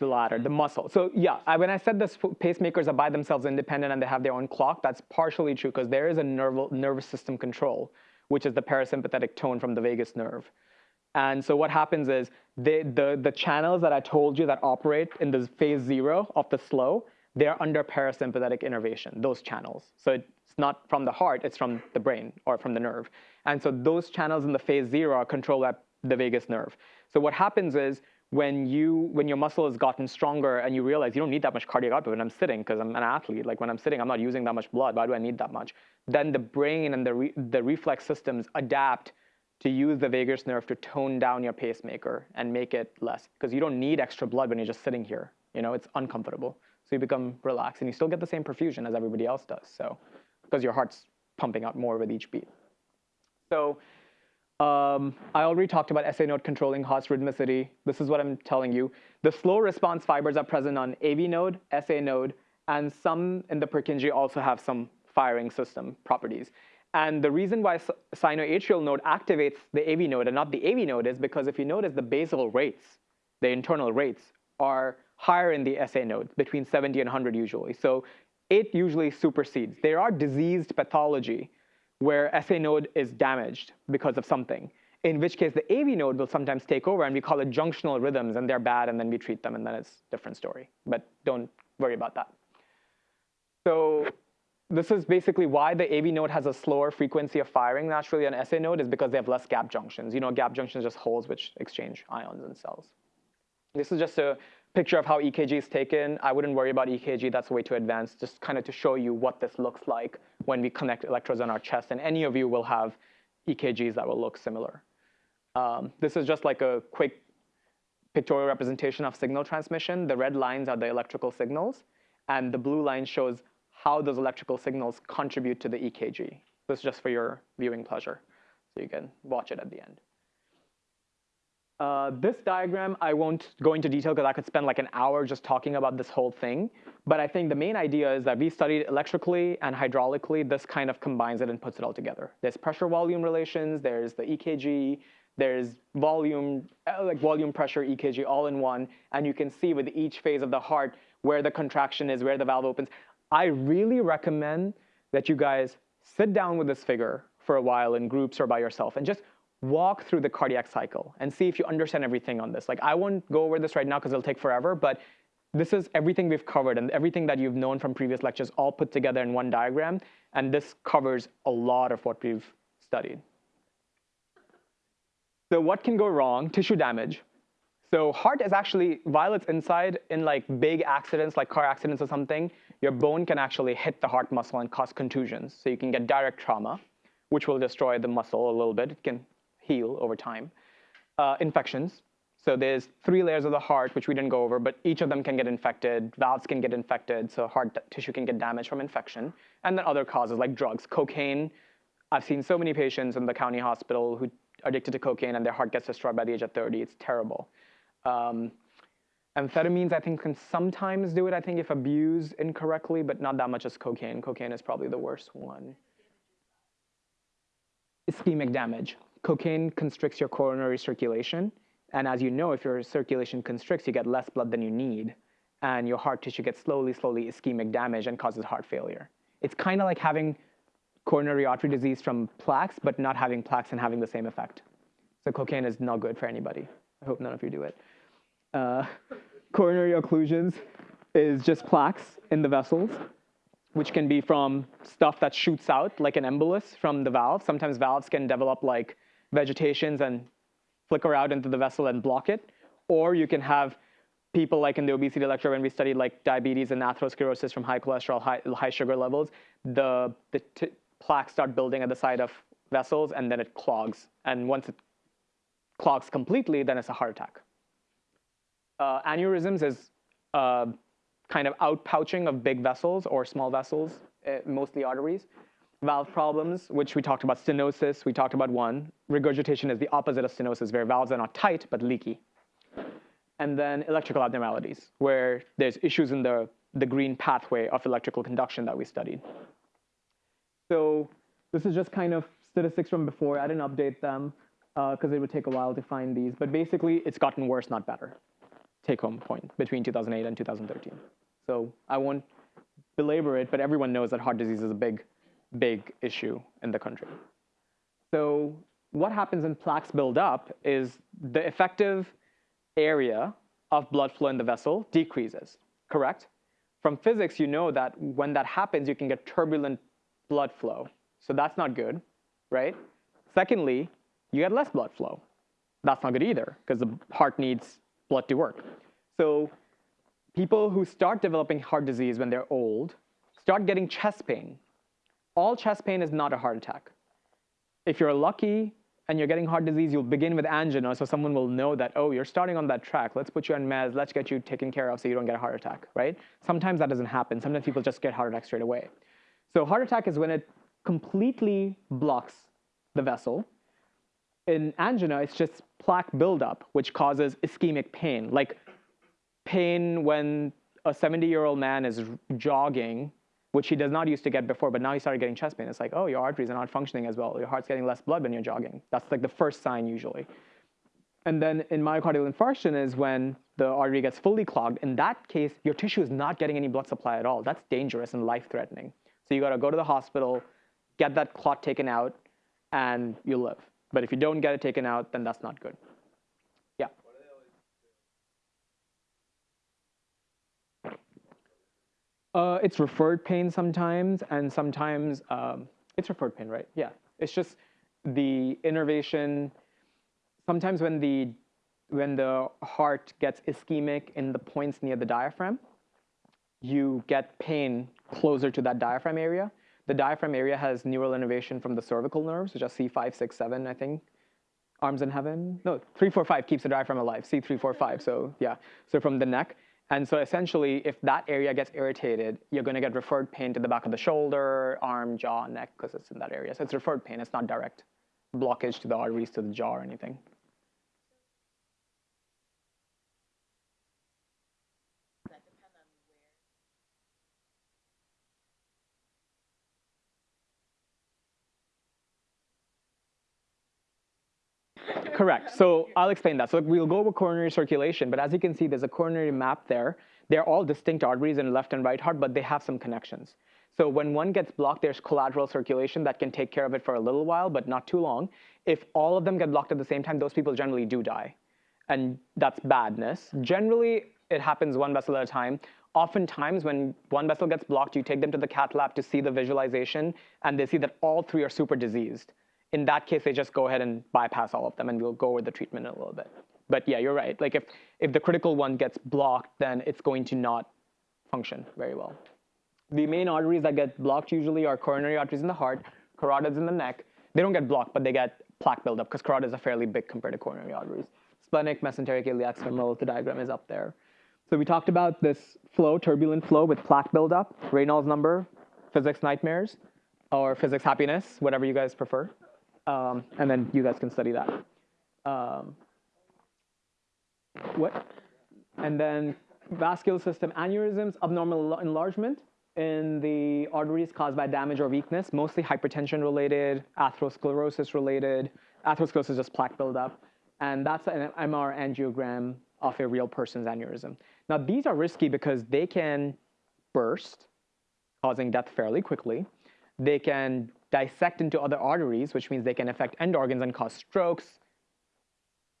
The latter, the muscle. So yeah, I, when I said this pacemakers are by themselves independent and they have their own clock, that's partially true because there is a nerve, nervous system control, which is the parasympathetic tone from the vagus nerve. And so what happens is they, the, the channels that I told you that operate in the phase zero of the slow, they're under parasympathetic innervation, those channels. So it's not from the heart, it's from the brain or from the nerve. And so those channels in the phase zero are controlled by the vagus nerve. So what happens is when you when your muscle has gotten stronger and you realize you don't need that much cardiac output when I'm sitting because I'm an athlete like when I'm sitting I'm not using that much blood why do I need that much? Then the brain and the re, the reflex systems adapt to use the vagus nerve to tone down your pacemaker and make it less because you don't need extra blood when you're just sitting here you know it's uncomfortable. So you become relaxed and you still get the same perfusion as everybody else does so because your heart's pumping out more with each beat. So um, I already talked about SA node controlling heart's rhythmicity. This is what I'm telling you. The slow response fibers are present on AV node, SA node, and some in the Purkinje also have some firing system properties. And the reason why sinoatrial node activates the AV node and not the AV node is because if you notice the basal rates, the internal rates, are higher in the SA node, between 70 and 100 usually. So it usually supersedes. There are diseased pathology where SA node is damaged because of something, in which case the AV node will sometimes take over and we call it junctional rhythms and they're bad and then we treat them and then it's a different story. But don't worry about that. So this is basically why the AV node has a slower frequency of firing naturally than SA node is because they have less gap junctions. You know, gap junctions just holes which exchange ions and cells. This is just a picture of how EKG is taken. I wouldn't worry about EKG, that's way too advanced, just kind of to show you what this looks like when we connect electrodes on our chest. And any of you will have EKGs that will look similar. Um, this is just like a quick pictorial representation of signal transmission. The red lines are the electrical signals, and the blue line shows how those electrical signals contribute to the EKG. This is just for your viewing pleasure, so you can watch it at the end. Uh, this diagram, I won't go into detail because I could spend like an hour just talking about this whole thing. But I think the main idea is that we studied electrically and hydraulically. This kind of combines it and puts it all together. There's pressure volume relations, there's the EKG, there's volume, uh, like volume pressure EKG all in one. And you can see with each phase of the heart where the contraction is, where the valve opens. I really recommend that you guys sit down with this figure for a while in groups or by yourself and just walk through the cardiac cycle and see if you understand everything on this. Like I won't go over this right now because it'll take forever, but this is everything we've covered and everything that you've known from previous lectures all put together in one diagram. And this covers a lot of what we've studied. So what can go wrong? Tissue damage. So heart is actually, while it's inside in like big accidents, like car accidents or something, your bone can actually hit the heart muscle and cause contusions. So you can get direct trauma, which will destroy the muscle a little bit. It can heal over time. Uh, infections. So there's three layers of the heart, which we didn't go over, but each of them can get infected. Valves can get infected, so heart tissue can get damaged from infection. And then other causes like drugs. Cocaine. I've seen so many patients in the county hospital who are addicted to cocaine and their heart gets destroyed by the age of 30. It's terrible. Um, amphetamines, I think, can sometimes do it, I think, if abused incorrectly, but not that much as cocaine. Cocaine is probably the worst one. Ischemic damage. Cocaine constricts your coronary circulation. And as you know, if your circulation constricts, you get less blood than you need. And your heart tissue gets slowly, slowly ischemic damage and causes heart failure. It's kind of like having coronary artery disease from plaques, but not having plaques and having the same effect. So cocaine is not good for anybody. I hope none of you do it. Uh, coronary occlusions is just plaques in the vessels, which can be from stuff that shoots out, like an embolus from the valve. Sometimes valves can develop like vegetations and flicker out into the vessel and block it. Or you can have people like in the obesity lecture when we studied like diabetes and atherosclerosis from high cholesterol, high, high sugar levels, the, the plaques start building at the side of vessels and then it clogs. And once it clogs completely, then it's a heart attack. Uh, aneurysms is uh, kind of outpouching of big vessels or small vessels, uh, mostly arteries. Valve problems, which we talked about, stenosis, we talked about one. Regurgitation is the opposite of stenosis, where valves are not tight but leaky. And then electrical abnormalities, where there's issues in the, the green pathway of electrical conduction that we studied. So this is just kind of statistics from before. I didn't update them because uh, it would take a while to find these. But basically, it's gotten worse, not better. Take home point between 2008 and 2013. So I won't belabor it, but everyone knows that heart disease is a big, big issue in the country. So what happens when plaques build up is the effective area of blood flow in the vessel decreases, correct? From physics, you know that when that happens, you can get turbulent blood flow. So that's not good, right? Secondly, you get less blood flow. That's not good either, because the heart needs blood to work. So people who start developing heart disease when they're old start getting chest pain. All chest pain is not a heart attack. If you're lucky and you're getting heart disease, you'll begin with angina, so someone will know that, oh, you're starting on that track. Let's put you on meds. Let's get you taken care of so you don't get a heart attack, right? Sometimes that doesn't happen. Sometimes people just get heart attack straight away. So heart attack is when it completely blocks the vessel. In angina, it's just plaque buildup, which causes ischemic pain, like pain when a 70-year-old man is jogging, which he does not used to get before, but now he started getting chest pain. It's like, oh, your arteries are not functioning as well. Your heart's getting less blood when you're jogging. That's like the first sign usually. And then in myocardial infarction is when the artery gets fully clogged. In that case, your tissue is not getting any blood supply at all. That's dangerous and life-threatening. So you got to go to the hospital, get that clot taken out, and you live. But if you don't get it taken out, then that's not good. Yeah. Uh, it's referred pain sometimes, and sometimes um, it's referred pain, right? Yeah. It's just the innervation. Sometimes when the when the heart gets ischemic in the points near the diaphragm, you get pain closer to that diaphragm area. The diaphragm area has neural innervation from the cervical nerves, which are C5, 6, 7, I think. Arms in heaven? No, 3, 4, 5 keeps the diaphragm alive. C3, 4, 5. So yeah, so from the neck. And so essentially, if that area gets irritated, you're going to get referred pain to the back of the shoulder, arm, jaw, neck, because it's in that area. So it's referred pain. It's not direct blockage to the arteries to the jaw or anything. Correct. So I'll explain that. So we'll go over coronary circulation, but as you can see, there's a coronary map there. They're all distinct arteries in left and right heart, but they have some connections. So when one gets blocked, there's collateral circulation that can take care of it for a little while, but not too long. If all of them get blocked at the same time, those people generally do die. And that's badness. Generally, it happens one vessel at a time. Oftentimes, when one vessel gets blocked, you take them to the cath lab to see the visualization, and they see that all three are super diseased in that case, they just go ahead and bypass all of them, and we'll go over the treatment in a little bit. But yeah, you're right. Like if, if the critical one gets blocked, then it's going to not function very well. The main arteries that get blocked usually are coronary arteries in the heart, carotids in the neck. They don't get blocked, but they get plaque buildup because carotids are fairly big compared to coronary arteries. Splenic, mesenteric, iliac, femoral, the diagram is up there. So we talked about this flow, turbulent flow with plaque buildup, Reynolds number, physics nightmares, or physics happiness, whatever you guys prefer um, and then you guys can study that. Um, what? And then vascular system aneurysms, abnormal enlargement in the arteries caused by damage or weakness, mostly hypertension related, atherosclerosis related. Atherosclerosis is just plaque buildup. And that's an MR angiogram of a real person's aneurysm. Now, these are risky because they can burst, causing death fairly quickly. They can dissect into other arteries, which means they can affect end organs and cause strokes.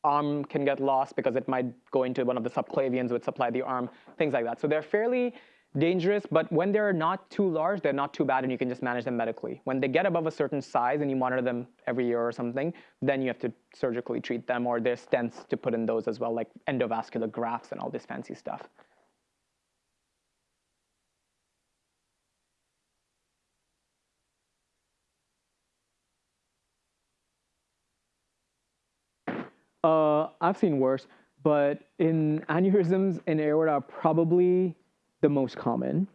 Arm can get lost because it might go into one of the subclavians which supply the arm, things like that. So they're fairly dangerous, but when they're not too large, they're not too bad, and you can just manage them medically. When they get above a certain size and you monitor them every year or something, then you have to surgically treat them, or there's stents to put in those as well, like endovascular grafts and all this fancy stuff. Uh, I've seen worse, but in aneurysms in aorta are probably the most common.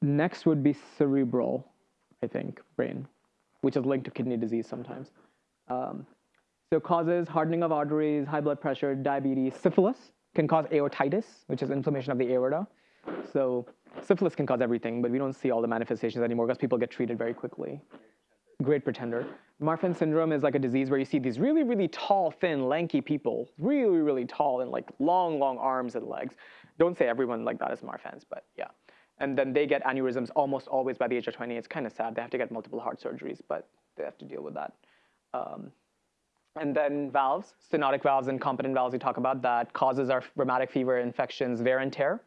Next would be cerebral, I think, brain, which is linked to kidney disease sometimes. Um, so causes hardening of arteries, high blood pressure, diabetes, syphilis can cause aortitis, which is inflammation of the aorta. So syphilis can cause everything, but we don't see all the manifestations anymore because people get treated very quickly. Great pretender. Marfan syndrome is like a disease where you see these really, really tall, thin, lanky people, really, really tall and like long, long arms and legs. Don't say everyone like that is Marfan's, but yeah. And then they get aneurysms almost always by the age of 20. It's kind of sad. They have to get multiple heart surgeries, but they have to deal with that. Um, and then valves, stenotic valves and competent valves, we talk about that. Causes are rheumatic fever, infections, wear and tear.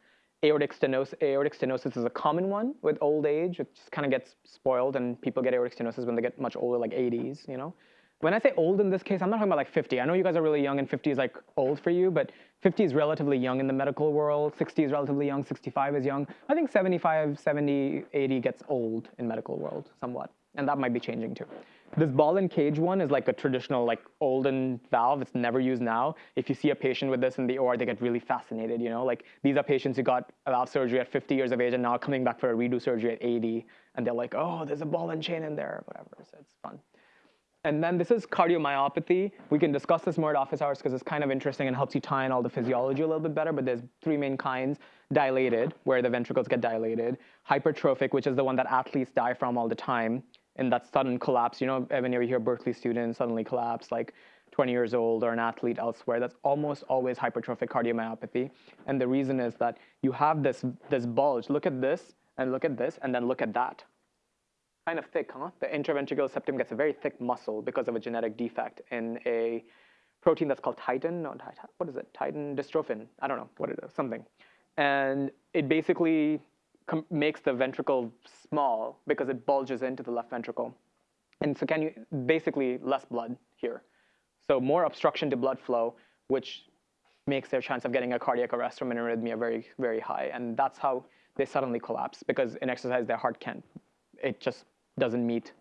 Aortic stenosis, aortic stenosis is a common one with old age. It just kind of gets spoiled, and people get aortic stenosis when they get much older, like 80s, you know? When I say old in this case, I'm not talking about like 50. I know you guys are really young and 50 is like old for you, but 50 is relatively young in the medical world. 60 is relatively young. 65 is young. I think 75, 70, 80 gets old in medical world somewhat, and that might be changing too. This ball and cage one is like a traditional like olden valve. It's never used now. If you see a patient with this in the OR, they get really fascinated. You know, like these are patients who got valve surgery at 50 years of age and now coming back for a redo surgery at 80, and they're like, oh, there's a ball and chain in there, whatever. So it's fun. And then this is cardiomyopathy. We can discuss this more at office hours because it's kind of interesting and helps you tie in all the physiology a little bit better. But there's three main kinds. Dilated, where the ventricles get dilated. Hypertrophic, which is the one that athletes die from all the time in that sudden collapse. You know, whenever you hear Berkeley students suddenly collapse, like 20 years old or an athlete elsewhere, that's almost always hypertrophic cardiomyopathy. And the reason is that you have this, this bulge. Look at this and look at this and then look at that. Kind of thick, huh? The interventricular septum gets a very thick muscle because of a genetic defect in a protein that's called titin. No, what is it? Titin dystrophin. I don't know what it is, something. And it basically makes the ventricle small because it bulges into the left ventricle. And so can you, basically less blood here. So more obstruction to blood flow, which makes their chance of getting a cardiac arrest from an arrhythmia very, very high. And that's how they suddenly collapse because in exercise their heart can't, it just doesn't meet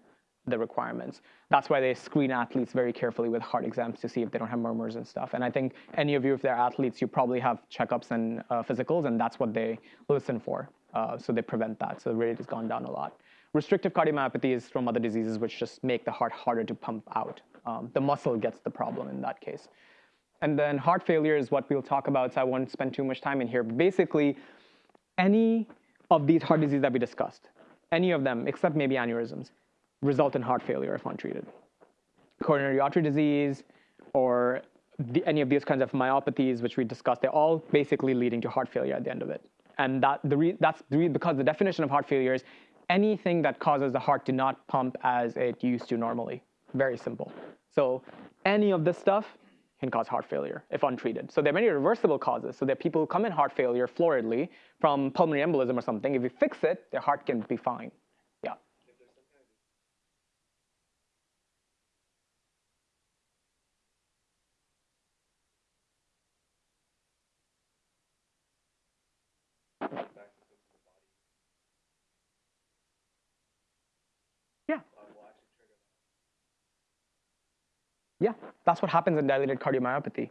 the requirements. That's why they screen athletes very carefully with heart exams to see if they don't have murmurs and stuff. And I think any of you, if they're athletes, you probably have checkups and uh, physicals, and that's what they listen for. Uh, so they prevent that. So the rate has gone down a lot. Restrictive cardiomyopathy is from other diseases which just make the heart harder to pump out. Um, the muscle gets the problem in that case. And then heart failure is what we'll talk about, so I won't spend too much time in here. But basically, any of these heart diseases that we discussed, any of them, except maybe aneurysms, result in heart failure if untreated. Coronary artery disease or the, any of these kinds of myopathies which we discussed, they're all basically leading to heart failure at the end of it. And that, the that's the because the definition of heart failure is anything that causes the heart to not pump as it used to normally. Very simple. So any of this stuff can cause heart failure if untreated. So there are many reversible causes. So there are people who come in heart failure floridly from pulmonary embolism or something. If you fix it, their heart can be fine. Yeah. Yeah. Yeah, that's what happens in dilated cardiomyopathy.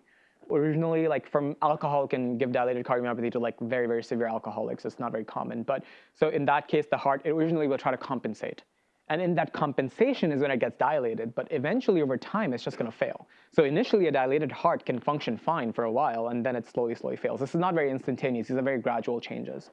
Originally, like from alcohol can give dilated cardiomyopathy to like very, very severe alcoholics. It's not very common. But so in that case, the heart originally will try to compensate. And in that compensation is when it gets dilated, but eventually over time, it's just gonna fail. So initially a dilated heart can function fine for a while, and then it slowly, slowly fails. This is not very instantaneous, these are very gradual changes.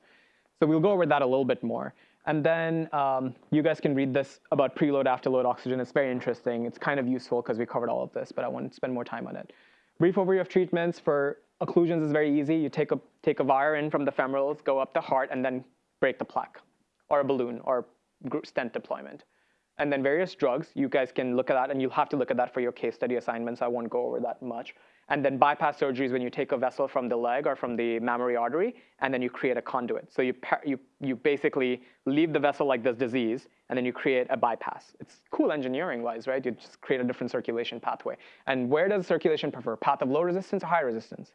So we'll go over that a little bit more. And then um, you guys can read this about preload, afterload oxygen. It's very interesting. It's kind of useful because we covered all of this, but I won't spend more time on it. Brief overview of treatments for occlusions is very easy. You take a, take a wire in from the femorals, go up the heart, and then break the plaque, or a balloon, or stent deployment. and then various drugs. You guys can look at that, and you'll have to look at that for your case study assignments. I won't go over that much. And then bypass surgery is when you take a vessel from the leg or from the mammary artery, and then you create a conduit. So you, you, you basically leave the vessel like this disease, and then you create a bypass. It's cool engineering-wise, right? You just create a different circulation pathway. And where does circulation prefer? Path of low resistance or high resistance?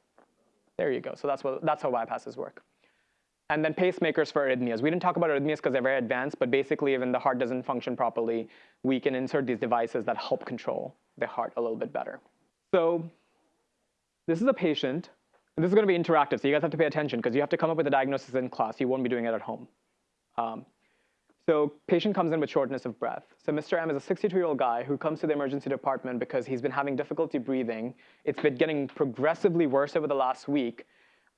There you go. So that's, what, that's how bypasses work. And then pacemakers for arrhythmias. We didn't talk about arrhythmias because they're very advanced, but basically when the heart doesn't function properly, we can insert these devices that help control the heart a little bit better. So this is a patient, and this is going to be interactive, so you guys have to pay attention because you have to come up with a diagnosis in class. You won't be doing it at home. Um, so patient comes in with shortness of breath. So Mr. M is a 62-year-old guy who comes to the emergency department because he's been having difficulty breathing. It's been getting progressively worse over the last week,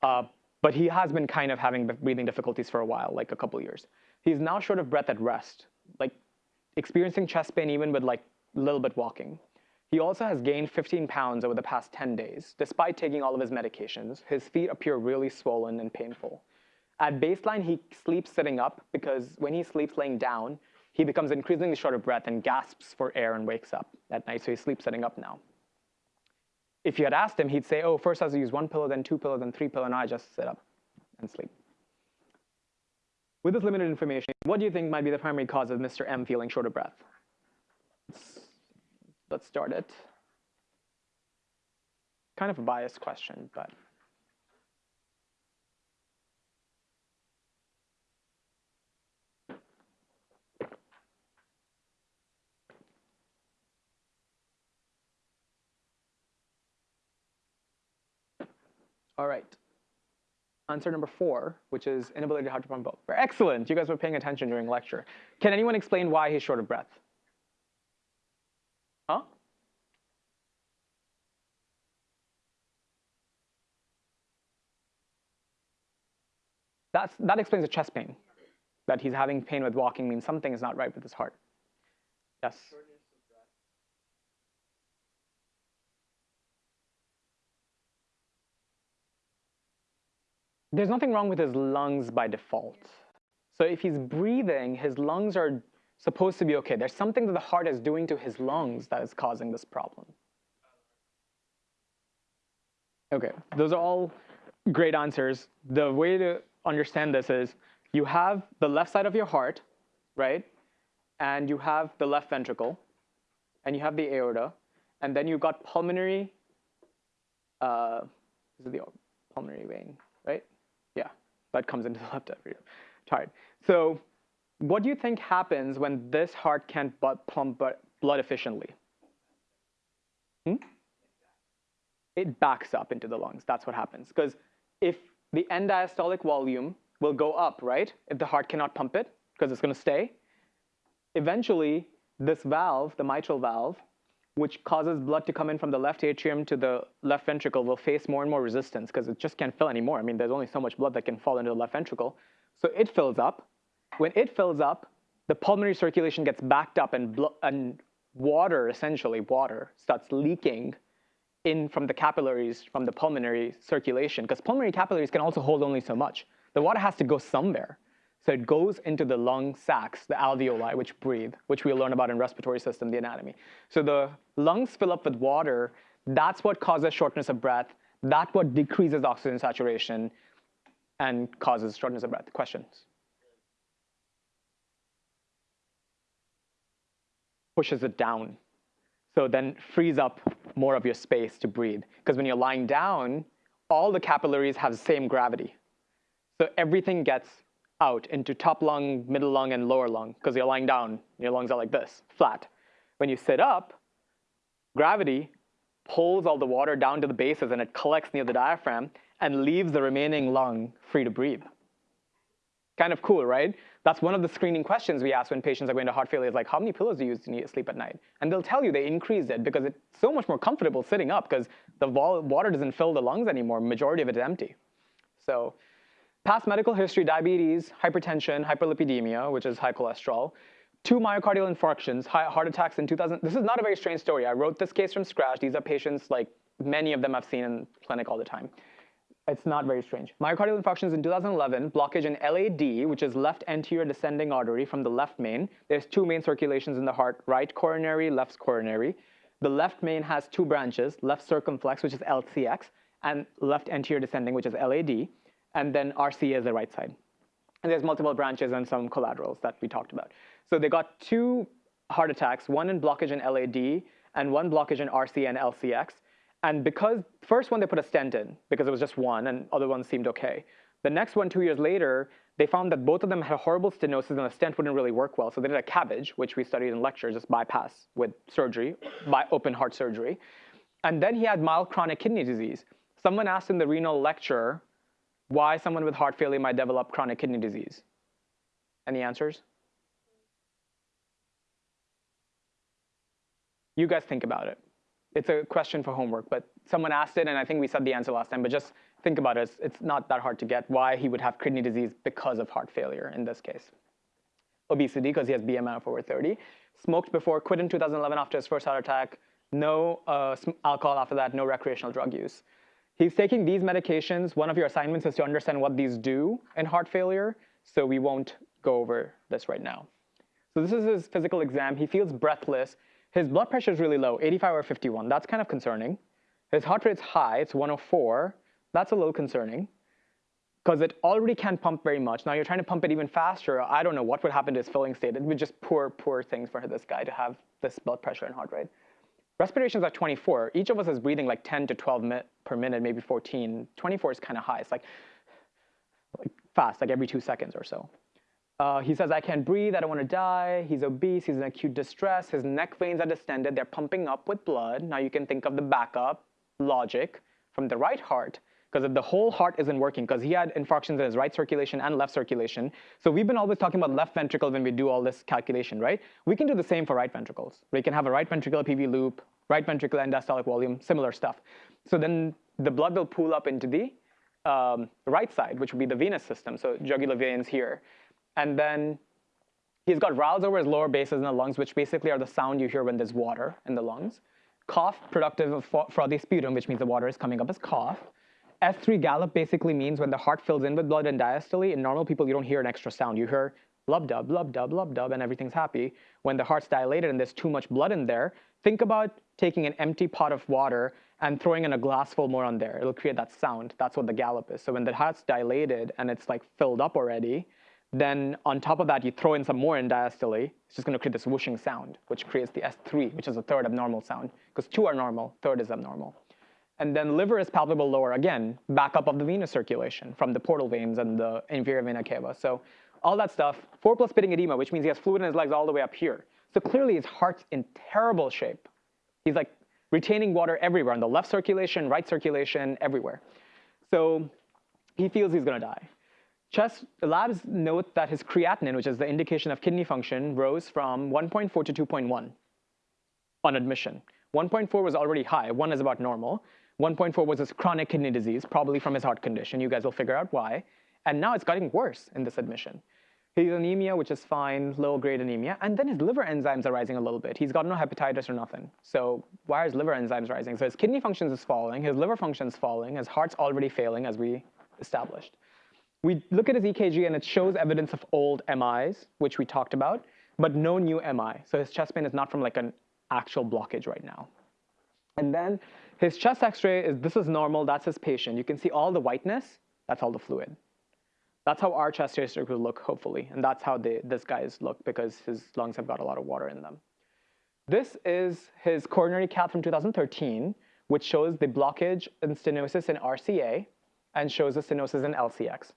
uh, but he has been kind of having breathing difficulties for a while, like a couple years. He's now short of breath at rest, like experiencing chest pain even with like a little bit walking. He also has gained 15 pounds over the past 10 days. Despite taking all of his medications, his feet appear really swollen and painful. At baseline, he sleeps sitting up because when he sleeps laying down, he becomes increasingly short of breath and gasps for air and wakes up at night, so he sleeps sitting up now. If you had asked him, he'd say, oh, first I have to use one pillow, then two pillows, then three pillows, and I just sit up and sleep. With this limited information, what do you think might be the primary cause of Mr. M feeling short of breath? Let's start it. Kind of a biased question, but. All right. Answer number four, which is inability to pump both. Excellent. You guys were paying attention during lecture. Can anyone explain why he's short of breath? Huh? That's, that explains the chest pain. That he's having pain with walking means something is not right with his heart. Yes? There's nothing wrong with his lungs by default. So if he's breathing, his lungs are supposed to be okay. There's something that the heart is doing to his lungs that is causing this problem. Okay, those are all great answers. The way to understand this is you have the left side of your heart, right? And you have the left ventricle, and you have the aorta, and then you've got pulmonary, uh, this is the pulmonary vein, right? Yeah, that comes into the left atrium. Tired. So what do you think happens when this heart can't pump blood efficiently? Hmm? It backs up into the lungs. That's what happens. Because if the end diastolic volume will go up, right? If the heart cannot pump it, because it's going to stay. Eventually, this valve, the mitral valve, which causes blood to come in from the left atrium to the left ventricle, will face more and more resistance because it just can't fill anymore. I mean, there's only so much blood that can fall into the left ventricle. So it fills up, when it fills up, the pulmonary circulation gets backed up and, and water, essentially water, starts leaking in from the capillaries from the pulmonary circulation because pulmonary capillaries can also hold only so much. The water has to go somewhere. So it goes into the lung sacs, the alveoli, which breathe, which we'll learn about in respiratory system, the anatomy. So the lungs fill up with water. That's what causes shortness of breath. That's what decreases oxygen saturation and causes shortness of breath. Questions? Pushes it down. So then frees up more of your space to breathe. Because when you're lying down, all the capillaries have the same gravity. So everything gets out into top lung, middle lung, and lower lung because you're lying down. Your lungs are like this, flat. When you sit up, gravity pulls all the water down to the bases and it collects near the diaphragm and leaves the remaining lung free to breathe. Kind of cool, right? That's one of the screening questions we ask when patients are going to heart failure is like, how many pillows do you use to sleep at night? And they'll tell you they increased it because it's so much more comfortable sitting up because the water doesn't fill the lungs anymore. Majority of it is empty. So past medical history, diabetes, hypertension, hyperlipidemia, which is high cholesterol, two myocardial infarctions, heart attacks in 2000. This is not a very strange story. I wrote this case from scratch. These are patients like many of them I've seen in clinic all the time. It's not very strange. Myocardial infarctions in 2011, blockage in LAD, which is left anterior descending artery from the left main. There's two main circulations in the heart, right coronary, left coronary. The left main has two branches, left circumflex, which is LCX, and left anterior descending, which is LAD, and then RCA is the right side. And there's multiple branches and some collaterals that we talked about. So they got two heart attacks, one in blockage in LAD and one blockage in RCA and LCX. And because first one they put a stent in because it was just one and other ones seemed okay. The next one two years later, they found that both of them had horrible stenosis and the stent wouldn't really work well. So they did a CABG, which we studied in lectures, just bypass with surgery, by open heart surgery. And then he had mild chronic kidney disease. Someone asked in the renal lecture why someone with heart failure might develop chronic kidney disease. Any answers? You guys think about it it's a question for homework, but someone asked it, and I think we said the answer last time, but just think about it. It's, it's not that hard to get why he would have kidney disease because of heart failure in this case. Obesity, because he has BMI of over 30. Smoked before, quit in 2011 after his first heart attack. No uh, alcohol after that, no recreational drug use. He's taking these medications. One of your assignments is to understand what these do in heart failure, so we won't go over this right now. So this is his physical exam. He feels breathless. His blood pressure is really low, 85 or 51. That's kind of concerning. His heart rate's high, it's 104. That's a little concerning because it already can't pump very much. Now you're trying to pump it even faster. I don't know what would happen to his filling state. It would just poor, poor things for this guy to have this blood pressure and heart rate. Respirations at 24. Each of us is breathing like 10 to 12 mi per minute, maybe 14. 24 is kind of high. It's like, like fast, like every two seconds or so. Uh, he says, I can't breathe, I don't want to die. He's obese, he's in acute distress. His neck veins are distended, they're pumping up with blood. Now you can think of the backup logic from the right heart, because if the whole heart isn't working, because he had infarctions in his right circulation and left circulation. So we've been always talking about left ventricle when we do all this calculation, right? We can do the same for right ventricles. We can have a right ventricular PV loop, right ventricular end diastolic volume, similar stuff. So then the blood will pool up into the um, right side, which would be the venous system, so jugular veins here. And then he's got rales over his lower bases in the lungs, which basically are the sound you hear when there's water in the lungs. Cough, productive of frothy sputum, which means the water is coming up as cough. S3 gallop basically means when the heart fills in with blood and diastole, in normal people, you don't hear an extra sound. You hear lub dub, lub dub, lub dub, and everything's happy. When the heart's dilated and there's too much blood in there, think about taking an empty pot of water and throwing in a glass full more on there. It'll create that sound. That's what the gallop is. So when the heart's dilated and it's like filled up already, then on top of that, you throw in some more in diastole. It's just going to create this whooshing sound, which creates the S3, which is a third abnormal sound, because two are normal, third is abnormal. And then liver is palpable lower, again, backup of the venous circulation from the portal veins and the inferior vena cava. So all that stuff, 4 plus pitting edema, which means he has fluid in his legs all the way up here. So clearly his heart's in terrible shape. He's like retaining water everywhere, in the left circulation, right circulation, everywhere. So he feels he's going to die. Chest labs note that his creatinine, which is the indication of kidney function, rose from 1.4 to 2.1 on admission. 1.4 was already high. 1 is about normal. 1.4 was his chronic kidney disease, probably from his heart condition. You guys will figure out why. And now it's getting worse in this admission. He's anemia, which is fine, low grade anemia. And then his liver enzymes are rising a little bit. He's got no hepatitis or nothing. So why are his liver enzymes rising? So his kidney functions is falling, his liver functions falling, his heart's already failing, as we established. We look at his EKG and it shows evidence of old MIs, which we talked about, but no new MI. So his chest pain is not from like an actual blockage right now. And then his chest x-ray is, this is normal, that's his patient. You can see all the whiteness, that's all the fluid. That's how our chest x-ray will look, hopefully. And that's how they, this guy's look because his lungs have got a lot of water in them. This is his coronary cath from 2013, which shows the blockage and stenosis in RCA and shows the stenosis in LCX.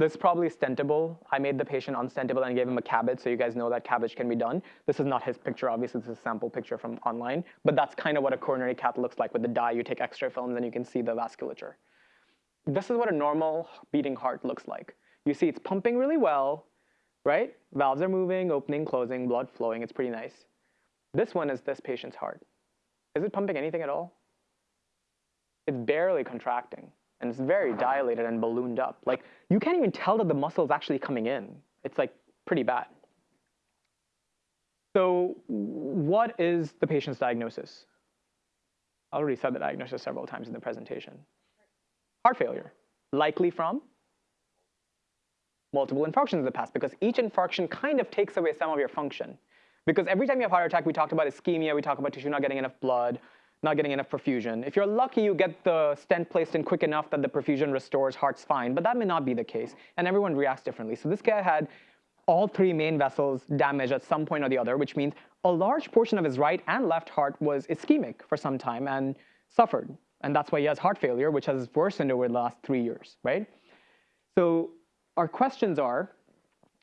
This is probably stentable. I made the patient unstentable and gave him a CABG, so you guys know that CABG can be done. This is not his picture, obviously, this is a sample picture from online, but that's kind of what a coronary cath looks like with the dye. You take X-ray films and you can see the vasculature. This is what a normal beating heart looks like. You see it's pumping really well, right? Valves are moving, opening, closing, blood flowing, it's pretty nice. This one is this patient's heart. Is it pumping anything at all? It's barely contracting and it's very dilated and ballooned up. Like you can't even tell that the muscle is actually coming in. It's like pretty bad. So what is the patient's diagnosis? I already said the diagnosis several times in the presentation. Heart failure, likely from multiple infarctions in the past because each infarction kind of takes away some of your function. Because every time you have heart attack, we talked about ischemia, we talk about tissue not getting enough blood, not getting enough perfusion. If you're lucky, you get the stent placed in quick enough that the perfusion restores, heart's fine, but that may not be the case, and everyone reacts differently. So this guy had all three main vessels damaged at some point or the other, which means a large portion of his right and left heart was ischemic for some time and suffered. And that's why he has heart failure, which has worsened over the last three years, right? So our questions are,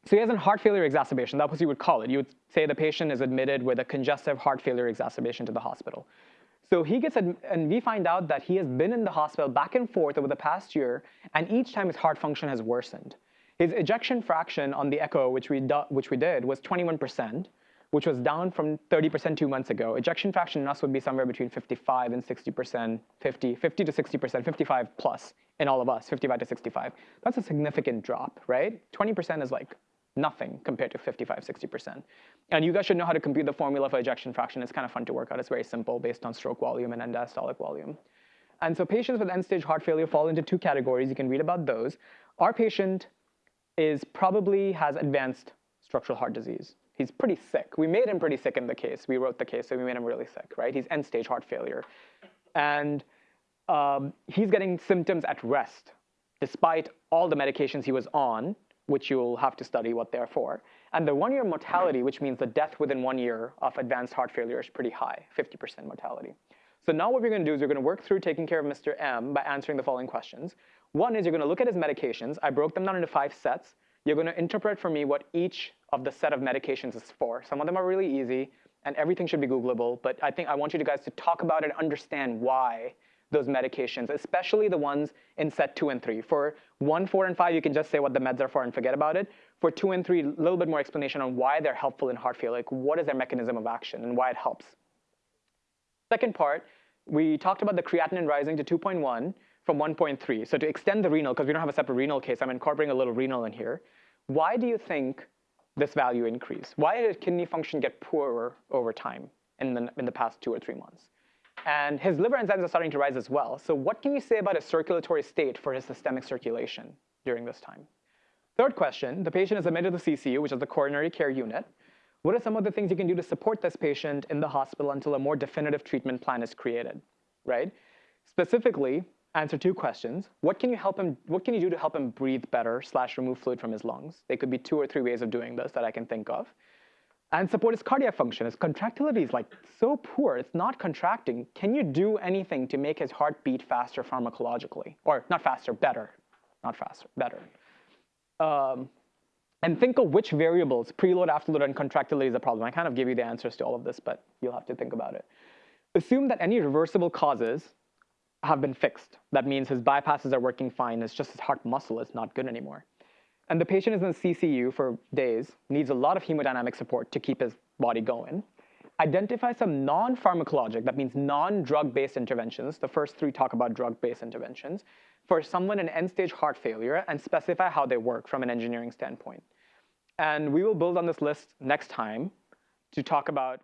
so he has a heart failure exacerbation. That's what you would call it. You would say the patient is admitted with a congestive heart failure exacerbation to the hospital. So he gets, and we find out that he has been in the hospital back and forth over the past year, and each time his heart function has worsened. His ejection fraction on the echo, which we, which we did, was 21%, which was down from 30% two months ago. Ejection fraction in us would be somewhere between 55 and 60%, 50, 50 to 60%, 55 plus in all of us, 55 to 65. That's a significant drop, right? 20% is like nothing compared to 55, 60%. And you guys should know how to compute the formula for ejection fraction. It's kind of fun to work out. It's very simple based on stroke volume and end diastolic volume. And so patients with end-stage heart failure fall into two categories. You can read about those. Our patient is probably has advanced structural heart disease. He's pretty sick. We made him pretty sick in the case. We wrote the case, so we made him really sick, right? He's end-stage heart failure. And um, he's getting symptoms at rest, despite all the medications he was on, which you'll have to study what they're for. And the one-year mortality, which means the death within one year of advanced heart failure is pretty high, 50% mortality. So now what we're gonna do is we're gonna work through taking care of Mr. M by answering the following questions. One is you're gonna look at his medications. I broke them down into five sets. You're gonna interpret for me what each of the set of medications is for. Some of them are really easy, and everything should be Googleable, but I think I want you guys to talk about it and understand why those medications, especially the ones in set two and three. For one, four, and five, you can just say what the meds are for and forget about it. For two and three, a little bit more explanation on why they're helpful in heart failure, like what is their mechanism of action and why it helps. Second part, we talked about the creatinine rising to 2.1 from 1.3. So to extend the renal, because we don't have a separate renal case, I'm incorporating a little renal in here. Why do you think this value increase? Why did kidney function get poorer over time in the, in the past two or three months? And his liver enzymes are starting to rise as well. So what can you say about his circulatory state for his systemic circulation during this time? Third question, the patient is admitted to the CCU, which is the coronary care unit. What are some of the things you can do to support this patient in the hospital until a more definitive treatment plan is created, right? Specifically, answer two questions. What can you help him, what can you do to help him breathe better slash remove fluid from his lungs? There could be two or three ways of doing this that I can think of and support his cardiac function. His contractility is like so poor, it's not contracting. Can you do anything to make his heart beat faster pharmacologically? Or not faster, better, not faster, better. Um, and think of which variables, preload, afterload, and contractility is a problem. I kind of give you the answers to all of this, but you'll have to think about it. Assume that any reversible causes have been fixed. That means his bypasses are working fine, it's just his heart muscle is not good anymore and the patient is in the CCU for days, needs a lot of hemodynamic support to keep his body going. Identify some non-pharmacologic, that means non-drug-based interventions. The first three talk about drug-based interventions for someone in end-stage heart failure and specify how they work from an engineering standpoint. And we will build on this list next time to talk about